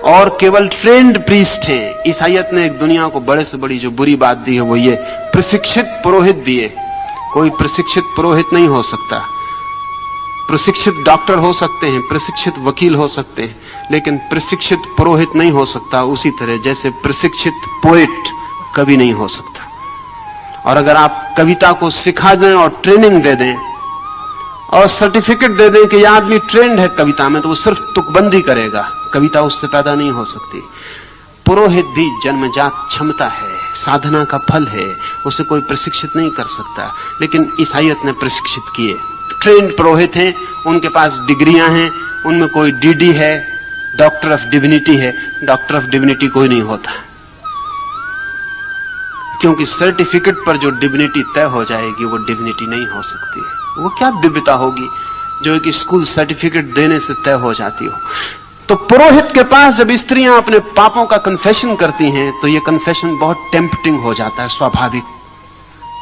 और केवल ट्रेंड प्रीस्ट है। ईसाइत ने एक दुनिया को बड़े से बड़ी जो बुरी बात दी है, वो ये, प्रशिक्षित पुरोहित दिए कोई प्रशिक्षित पुरोहित नहीं हो सकता। प्रशिक्षित डॉक्टर हो सकते हैं, प्रशिक्षित वकील हो सकते हैं, लेकिन प्रशिक्षित पुरोहित नहीं हो सकता। उसी तरह जैसे प्रशिक्षित पोएट कभी नहीं हो सकता। और अगर आप कविता को सिखा दें और ट्रेनिंग दे दें और सर्टिफिकेट दे दें कि यह आदमी ट्रेंड है कविता में तो वो सिर्फ़ तुकबंदी करेगा। कविता उससे पैदा नहीं हो सकती। पुरोहित भी जन्मजात क्षमता है, साधना का फल है, उसे कोई प्रशिक्षित नहीं कर सकता। लेकिन ईसाइत ने प्रशिक्षित किए। ट्रेंड पुरोहित हैं, उनके पास डिग्रियाँ हैं, उनमें कोई डीडी है डॉक्टर ऑफ़ डिविनिटी है। डॉक्टर ऑफ़ डिविनिटी कोई नहीं होता। क्योंकि सर्टिफिकेट पर जो डिविनिटी तय हो जाएगी, वो डिविनिटी नहीं हो सकती है। वो क्या दिव्यता होगी जो एक स्कूल सर्टिफिकेट देने से तय हो जाती हो? तो पुरोहित के पास जब स्त्रियाँ अपने पापों का कन्फेशन करती हैं तो ये कन्फेशन बहुत टेम्पटिंग हो जाता है, स्वाभाविक।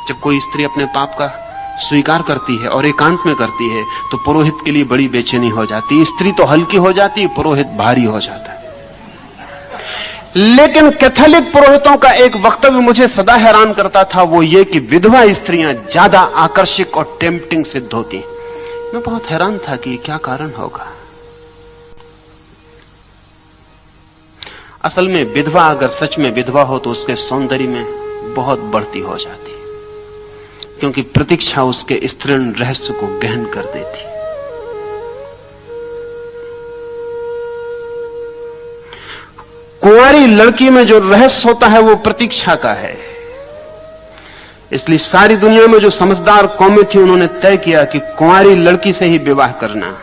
जब कोई स्त्री अपने पाप का स्वीकार करती है और एकांत में करती है तो पुरोहित के लिए बड़ी बेचैनी हो जाती है। स्त्री तो हल्की हो जाती है पुरोहित भारी हो जाता है। लेकिन कैथोलिक पुरोहितों का एक वक्तव्य मुझे सदा हैरान करता था, वो ये कि विधवा स्त्रियाँ ज़्यादा आकर्षक और टेम्पटिंग सिद्ध होती मैं बहुत हैरान था कि क्या कारण होगा। असल में विधवा अगर सच में विधवा हो तो उसके सौंदर्य में बहुत बढ़ती हो जाती, क्योंकि प्रतीक्षा उसके स्त्रीण रहस्य को गहन कर देती। कुंवारी लड़की में जो रहस्य होता है वो प्रतीक्षा का है। इसलिए सारी दुनिया में जो समझदार कौमें थी, उन्होंने तय किया कि कुंवारी लड़की से ही विवाह करना।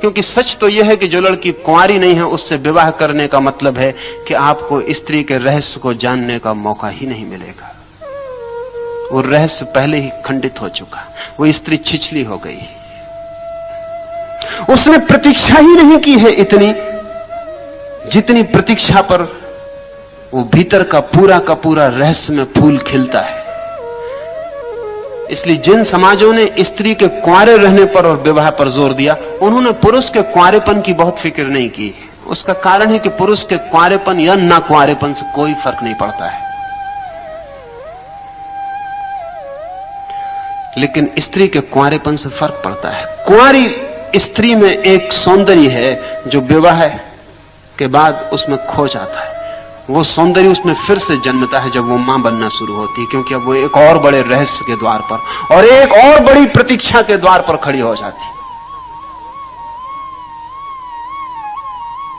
क्योंकि सच तो यह है कि जो लड़की कुंवारी नहीं है, उससे विवाह करने का मतलब है कि आपको स्त्री के रहस्य को जानने का मौका ही नहीं मिलेगा। वो रहस्य पहले ही खंडित हो चुका। वो स्त्री छिछली हो गई। उसने प्रतीक्षा ही नहीं की है इतनी जितनी प्रतीक्षा पर वो भीतर का पूरा का पूरा रहस्य में फूल खिलता है। इसलिए जिन समाजों ने स्त्री के कुआरे रहने पर और विवाह पर ज़ोर दिया, उन्होंने पुरुष के कुआरेपन की बहुत फ़िक्र नहीं की उसका कारण है कि पुरुष के कुआरेपन या ना कुआरेपन से कोई फ़र्क नहीं पड़ता है। लेकिन स्त्री के कुआरेपन से फ़र्क पड़ता है। कुआरी स्त्री में एक सौंदर्य है जो विवाह के बाद उसमें खो जाता है। वो सौंदर्य उसमें फिर से जन्मता है जब वो माँ बनना शुरू होती है, क्योंकि अब वो एक और बड़े रहस्य के द्वार पर और एक और बड़ी प्रतीक्षा के द्वार पर खड़ी हो जाती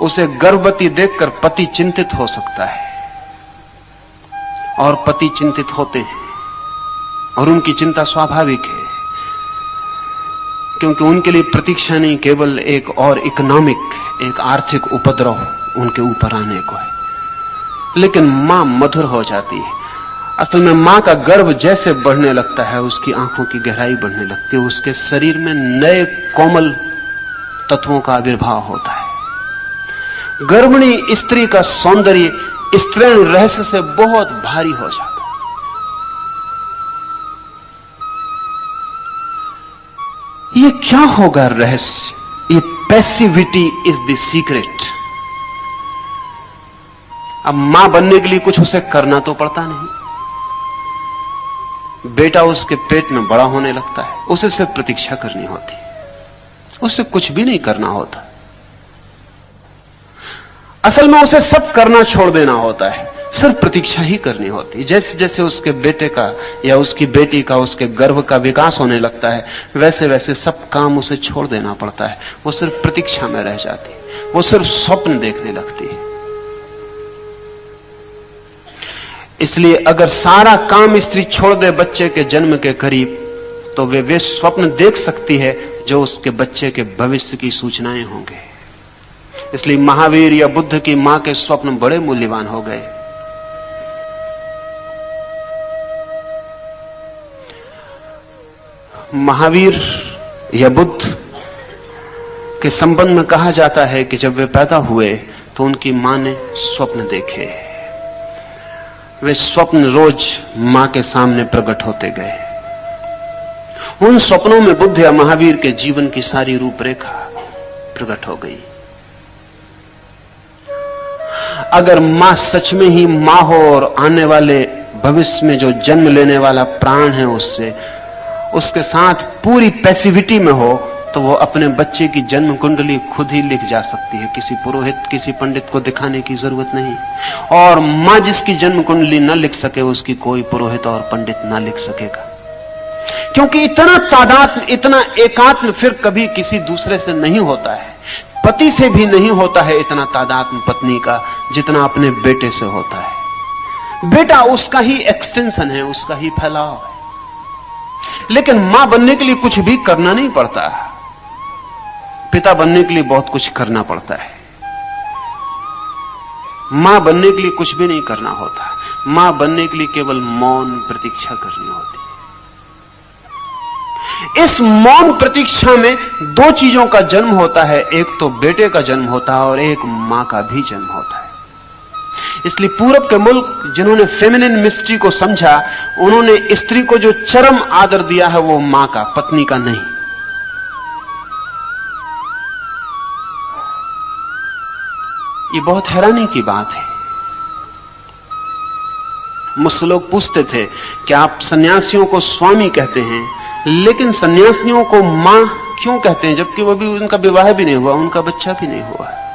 उसे गर्भवती देखकर पति चिंतित हो सकता है और पति चिंतित होते हैं और उनकी चिंता स्वाभाविक है। क्योंकि उनके लिए प्रतीक्षा नहीं, केवल एक और इकोनॉमिक, एक आर्थिक उपद्रव उनके ऊपर आने को है। लेकिन माँ मधुर हो जाती है। असल में माँ का गर्भ जैसे बढ़ने लगता है, उसकी आँखों की गहराई बढ़ने लगती है, उसके शरीर में नए कोमल तत्वों का आविर्भाव होता है। गर्भिणी स्त्री का सौंदर्य स्त्रीण रहस्य से बहुत भारी हो जाता ये क्या होगा रहस्य? ये पैसिविटी इज़ द सीक्रेट अब माँ बनने के लिए कुछ उसे करना तो पड़ता नहीं। बेटा उसके पेट में बड़ा होने लगता है। उसे सिर्फ़ प्रतीक्षा करनी होती उसे कुछ भी नहीं करना होता। असल में उसे सब करना छोड़ देना होता है। सिर्फ़ प्रतीक्षा ही करनी होती जैसे जैसे उसके बेटे का या उसकी बेटी का, उसके गर्भ का विकास होने लगता है, वैसे वैसे सब काम उसे छोड़ देना पड़ता है। वो सिर्फ़ प्रतीक्षा में रह जाती वो सिर्फ़ स्वप्न देखने लगती है। इसलिए अगर सारा काम स्त्री छोड़ दे बच्चे के जन्म के करीब तो वे वे स्वप्न देख सकती है जो उसके बच्चे के भविष्य की सूचनाएँ होंगे। इसलिए महावीर या बुद्ध की माँ के स्वप्न बड़े मूल्यवान हो गए। महावीर या बुद्ध के संबंध में कहा जाता है कि जब वे पैदा हुए तो उनकी माँ ने स्वप्न देखे। वे स्वप्न रोज माँ के सामने प्रकट होते गए। उन स्वप्नों में बुद्ध या महावीर के जीवन की सारी रूपरेखा प्रकट हो गई। अगर माँ सच में ही माँ हो और आने वाले भविष्य में जो जन्म लेने वाला प्राण है उससे उसके साथ पूरी पैसिविटी में हो तो वो अपने बच्चे की जन्म कुंडली खुद ही लिख जा सकती है। किसी पुरोहित, किसी पंडित को दिखाने की ज़रूरत नहीं। और माँ जिसकी जन्म कुंडली न लिख सके, उसकी कोई पुरोहित और पंडित ना लिख सकेगा। क्योंकि इतना तादात्म इतना एकात्म फिर कभी किसी दूसरे से नहीं होता है। पति से भी नहीं होता है इतना तादात्म पत्नी का, जितना अपने बेटे से होता है। बेटा, उसका ही एक्सटेंशन है, उसका ही फैलाव है। लेकिन माँ बनने के लिए कुछ भी करना नहीं पड़ता। पिता बनने के लिए बहुत कुछ करना पड़ता है। माँ बनने के लिए कुछ भी नहीं करना होता। माँ बनने के लिए केवल मौन प्रतीक्षा करनी होती इस मौन प्रतीक्षा में दो चीज़ों का जन्म होता है। एक तो बेटे का जन्म होता है और एक माँ का भी जन्म होता है। इसलिए पूरब के मुल्क, जिन्होंने फेमिनिन मिस्ट्री को समझा, उन्होंने स्त्री को जो चरम आदर दिया है, वो माँ का, पत्नी का नहीं। ये बहुत हैरानी की बात है। मुझसे लोग पूछते थे कि आप सन्यासियों को स्वामी कहते हैं? लेकिन सन्यासियों को माँ क्यों कहते हैं, जबकि वो भी उनका विवाह भी नहीं हुआ, उनका बच्चा भी नहीं हुआ।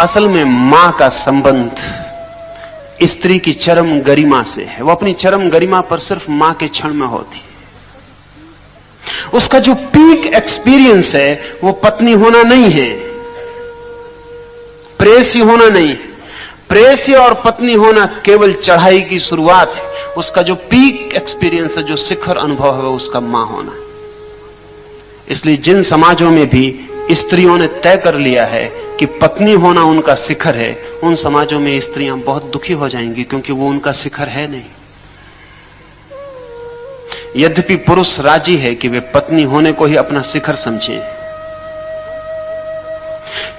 असल में माँ का संबंध स्त्री की चरम गरिमा से है। वो अपनी चरम गरिमा पर सिर्फ़ माँ के क्षण में होती उसका जो पीक एक्सपीरियंस है, वो पत्नी होना नहीं है, प्रेसी होना नहीं है। प्रेसी और पत्नी होना केवल चढ़ाई की शुरुआत है। उसका जो पीक एक्सपीरियंस है, जो शिखर अनुभव है उसका माँ होना इसलिए जिन समाजों में भी स्त्रियों ने तय कर लिया है कि पत्नी होना उनका शिखर है। उन समाजों में स्त्रियाँ बहुत दुखी हो जाएँगी क्योंकि वो उनका शिखर है नहीं। यद्यपि पुरुष राज़ी है कि वे पत्नी होने को ही अपना शिखर समझें।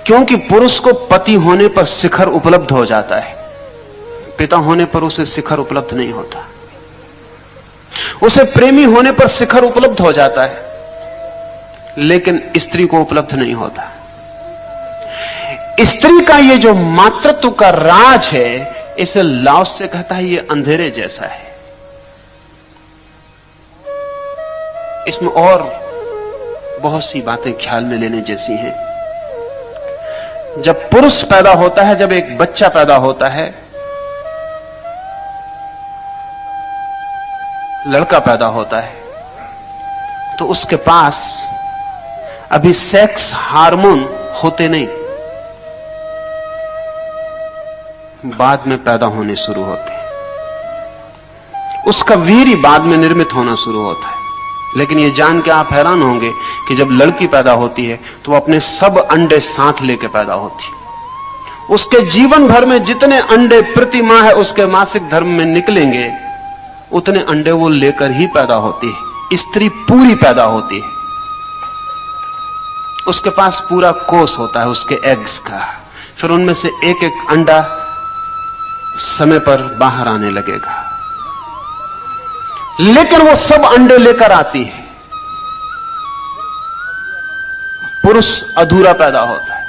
क्योंकि पुरुष को पति होने पर शिखर उपलब्ध हो जाता है। पिता होने पर उसे शिखर उपलब्ध नहीं होता। उसे प्रेमी होने पर शिखर उपलब्ध हो जाता है। लेकिन स्त्री को उपलब्ध नहीं होता। स्त्री का ये जो मातृत्व का राज है, इसे लाओस से कहता है, ये अंधेरे जैसा है। इसमें और बहुत सी बातें ख्याल में लेने जैसी हैं। जब पुरुष पैदा होता है, जब एक बच्चा पैदा होता है, लड़का पैदा होता है तो उसके पास अभी सेक्स हार्मोन होते नहीं। बाद में पैदा होने शुरू होते हैं। उसका वीर ही बाद में निर्मित होना शुरू होता है। लेकिन ये जान के आप हैरान होंगे कि जब लड़की पैदा होती है तो अपने सब अंडे साथ लेके पैदा होती है। उसके जीवन भर में जितने अंडे प्रति माह है, उसके मासिक धर्म में निकलेंगे, उतने अंडे वो लेकर ही पैदा होती है। स्त्री पूरी पैदा होती है। उसके पास पूरा कोष होता है, उसके एग्स का। फिर उनमें से एक एक अंडा समय पर बाहर आने लगेगा। लेकिन वो सब अंडे लेकर आती है। पुरुष अधूरा पैदा होता है।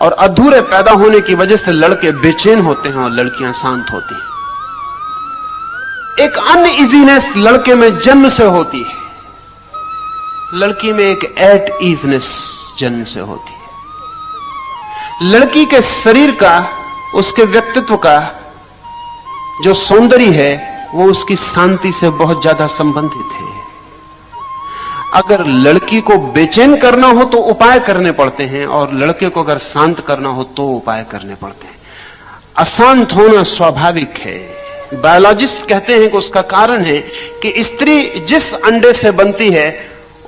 और अधूरे पैदा होने की वजह से लड़के बेचैन होते हैं और लड़कियाँ शांत होती हैं। एक अन्य इजीनेस लड़के में जन्म से होती है। लड़की में एक एट ईजनेस जन्म से होती है। लड़की के शरीर का उसके व्यक्तित्व का जो सौंदर्य है, वो उसकी शांति से बहुत ज़्यादा संबंधित है। अगर लड़की को बेचैन करना हो तो उपाय करने पड़ते हैं, और लड़के को अगर शांत करना हो तो उपाय करने पड़ते हैं। अशांत होना स्वाभाविक है। बायोलॉजिस्ट कहते हैं कि उसका कारण है कि स्त्री जिस अंडे से बनती है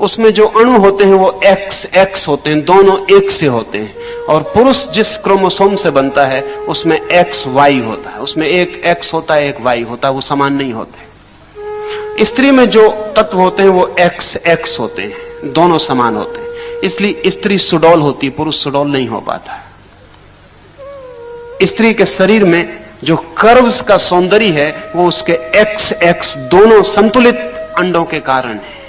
उसमें जो अणु होते हैं वो एक्स एक्स होते हैं, दोनों एक से होते हैं। और पुरुष जिस क्रोमोसोम से बनता है, उसमें एक्स वाई होता है। उसमें एक एक्स होता है, एक वाई होता है, वो समान नहीं होते स्त्री में जो तत्व होते हैं, वो एक्स एक्स होते हैं। दोनों समान होते हैं। इसलिए स्त्री सुडौल होती पुरुष सुडौल नहीं हो पाता। स्त्री के शरीर में जो कर्व्स का सौंदर्य है, वो उसके एक्स एक्स दोनों संतुलित अंडों के कारण है।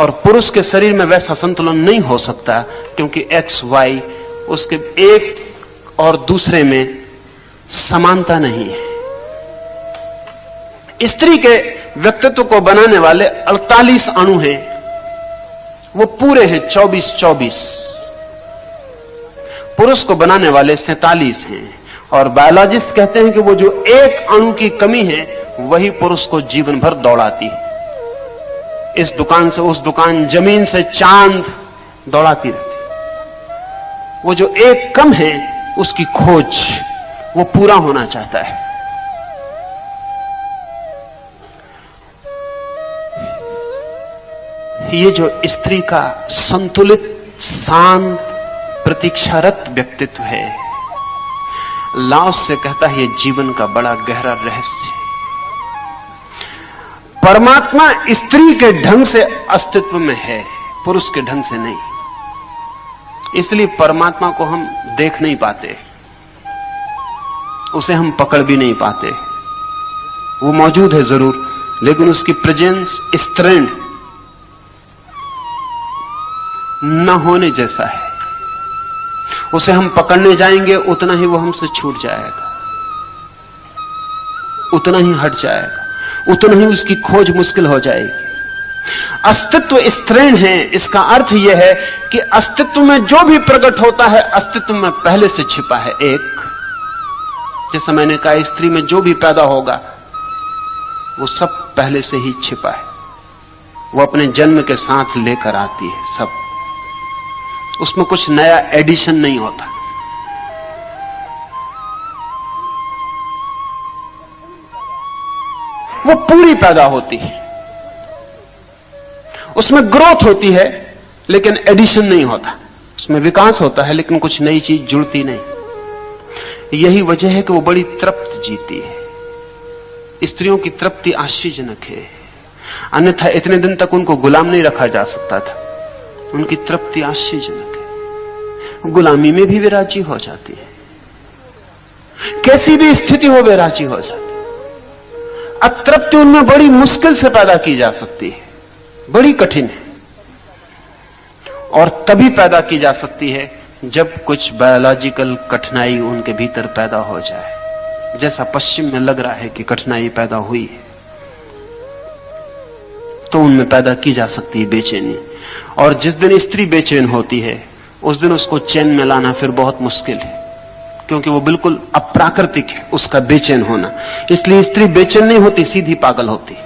और पुरुष के शरीर में वैसा संतुलन नहीं हो सकता, क्योंकि एक्स वाई उसके एक और दूसरे में समानता नहीं है। स्त्री के व्यक्तित्व को बनाने वाले 48 अणु हैं। वो पूरे हैं 24 24 पुरुष को बनाने वाले सैतालीस हैं। और बायोलॉजिस्ट कहते हैं कि वो जो एक अणु की कमी है, वही पुरुष को जीवन भर दौड़ाती है। इस दुकान से उस दुकान ज़मीन से चाँद दौड़ाती रहती। वो जो एक कम है, उसकी खोज वो पूरा होना चाहता है। ये जो स्त्री का संतुलित, शांत, प्रतीक्षारत व्यक्तित्व है, लाओस से कहता है, ये जीवन का बड़ा गहरा रहस्य परमात्मा स्त्री के ढंग से अस्तित्व में है, पुरुष के ढंग से नहीं। इसलिए परमात्मा को हम देख नहीं पाते। उसे हम पकड़ भी नहीं पाते। वो मौजूद है ज़रूर, लेकिन उसकी प्रेजेंस स्त्रीण न होने जैसा है। उसे हम पकड़ने जाएँगे, उतना ही वो हमसे छूट जाएगा। उतना ही हट जाएगा। उतना ही उसकी खोज मुश्किल हो जाएगी। अस्तित्व स्त्रीण है, इसका अर्थ यह है कि अस्तित्व में जो भी प्रकट होता है, अस्तित्व में पहले से छिपा है एक। जैसा मैंने कहा स्त्री में जो भी पैदा होगा, वो सब पहले से ही छिपा है। वो अपने जन्म के साथ लेकर आती है, सब। उसमें कुछ नया एडिशन नहीं होता। वो पूरी पैदा होती है। उसमें ग्रोथ होती है, लेकिन एडिशन नहीं होता। उसमें विकास होता है, लेकिन कुछ नई चीज़ जुड़ती नहीं। यही वजह है कि वो बड़ी तृप्त जीती है। स्त्रियों की तृप्ति आश्चर्यजनक है। अन्यथा इतने दिन तक उनको गुलाम नहीं रखा जा सकता था। उनकी तृप्ति आश्चर्यजनक है। गुलामी में भी वे राज़ी हो जाती है। कैसी भी स्थिति हो, वे राज़ी हो जाती अतृप्ति उनमें बड़ी मुश्किल से पैदा की जा सकती है। बड़ी कठिन है। और तभी पैदा की जा सकती है जब कुछ बायोलॉजिकल कठिनाई उनके भीतर पैदा हो जाए। जैसा पश्चिम में लग रहा है कि कठिनाई पैदा हुई है तो उनमें पैदा की जा सकती है बेचैनी। और जिस दिन स्त्री बेचैन होती है, उस दिन उसको चैन में लाना फिर बहुत मुश्किल है। क्योंकि वो बिल्कुल अप्राकृतिक है, उसका बेचैन होना। इसलिए स्त्री बेचैन नहीं होती, सीधी पागल होती।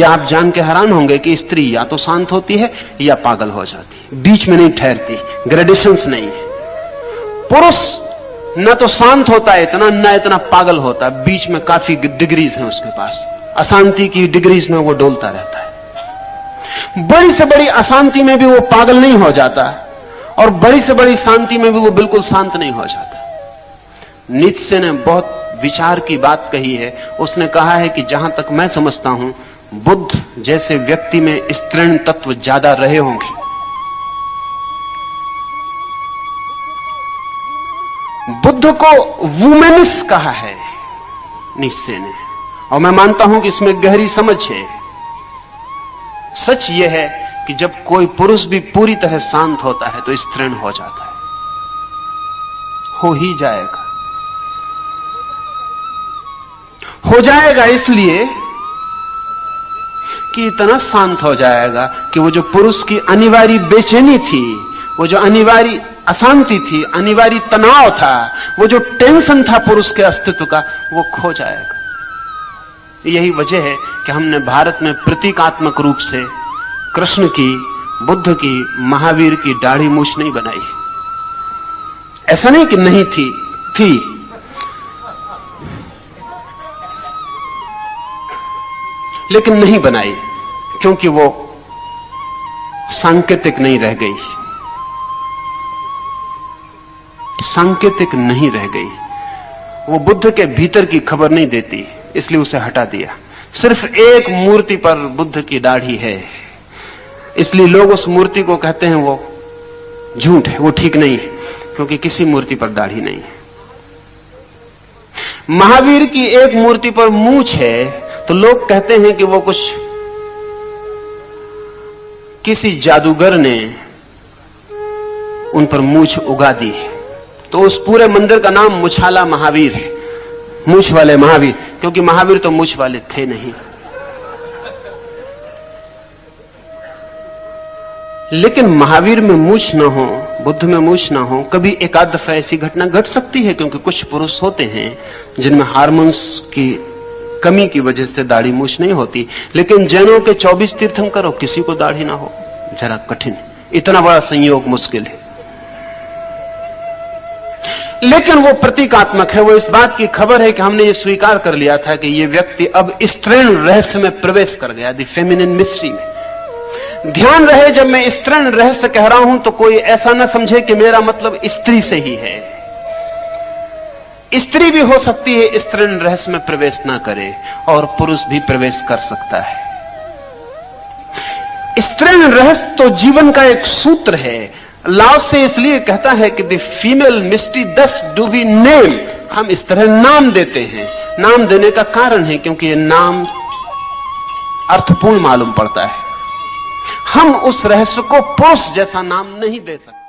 या आप जान के हैरान होंगे कि स्त्री या तो शांत होती है, या पागल हो जाती है। बीच में नहीं ठहरती ग्रेडेशंस नहीं है। पुरुष न तो शांत होता है, इतना न इतना पागल होता है। बीच में काफ़ी डिग्रीज है उसके पास। अशांति की डिग्रीज में वो डोलता रहता है। बड़ी से बड़ी अशांति में भी वो पागल नहीं हो जाता। और बड़ी से बड़ी शांति में भी वो बिल्कुल शांत नहीं हो जाता। नित्य ने बहुत विचार की बात कही है। उसने कहा है कि जहाँ तक मैं समझता हूँ, बुद्ध जैसे व्यक्ति में स्त्रीण तत्व ज़्यादा रहे होंगे। बुद्ध को वुमेनिस कहा है निश्चय ने। और मैं मानता हूँ कि इसमें गहरी समझ है। सच यह है कि जब कोई पुरुष भी पूरी तरह शांत होता है तो स्त्रीण हो जाता है। हो ही जाएगा। हो जाएगा इसलिए कि इतना शांत हो जाएगा कि वो जो पुरुष की अनिवार्य बेचैनी थी, वो जो अनिवार्य अशांति थी, अनिवार्य तनाव था, वो जो टेंशन था पुरुष के अस्तित्व का, वो खो जाएगा। यही वजह है कि हमने भारत में प्रतीकात्मक रूप से कृष्ण की, बुद्ध की, महावीर की दाढ़ी मूछ नहीं बनाई। ऐसा नहीं कि नहीं थी थी। लेकिन नहीं बनाई, क्योंकि वो सांकेतिक नहीं रह गई। सांकेतिक नहीं रह गई। वो बुद्ध के भीतर की खबर नहीं देती, इसलिए उसे हटा दिया। सिर्फ़ एक मूर्ति पर बुद्ध की दाढ़ी है। इसलिए लोग उस मूर्ति को कहते हैं वो झूठ है, वो ठीक नहीं है, क्योंकि किसी मूर्ति पर दाढ़ी नहीं है। महावीर की एक मूर्ति पर मूछ है तो लोग कहते हैं कि वो कुछ किसी जादूगर ने उन पर मूछ उगा दी है। तो उस पूरे मंदिर का नाम मुछाला महावीर है, मूछ वाले महावीर, क्योंकि महावीर तो मूछ वाले थे नहीं। लेकिन महावीर में मूछ ना हो, बुद्ध में मूछ ना हो, कभी एकाध दफ़ा ऐसी घटना घट सकती है क्योंकि कुछ पुरुष होते हैं, जिनमें हार्मोन्स की कमी की वजह से दाढ़ी मूछ नहीं होती। लेकिन जैनों के 24 तीर्थम करो किसी को दाढ़ी ना हो। जरा कठिन। इतना बड़ा संयोग मुश्किल है। लेकिन वो प्रतीकात्मक है। वो इस बात की खबर है कि हमने ये स्वीकार कर लिया था कि ये व्यक्ति अब स्त्रीण रहस्य में प्रवेश कर गया, दी फेमिनिन मिस्ट्री में। ध्यान रहे, जब मैं स्त्रीण रहस्य कह रहा हूँ तो कोई ऐसा ना समझे कि मेरा मतलब स्त्री से ही है। स्त्री भी हो सकती है स्त्रीण रहस्य में प्रवेश ना करे, और पुरुष भी प्रवेश कर सकता है। स्त्रीण रहस्य तो जीवन का एक सूत्र है। लाव से इसलिए कहता है कि द फीमेल मिस्ट्री दस डू वी नेम। हम इस तरह नाम देते हैं। नाम देने का कारण है, क्योंकि ये नाम अर्थपूर्ण मालूम पड़ता है। हम उस रहस्य को पुरुष जैसा नाम नहीं दे सकते।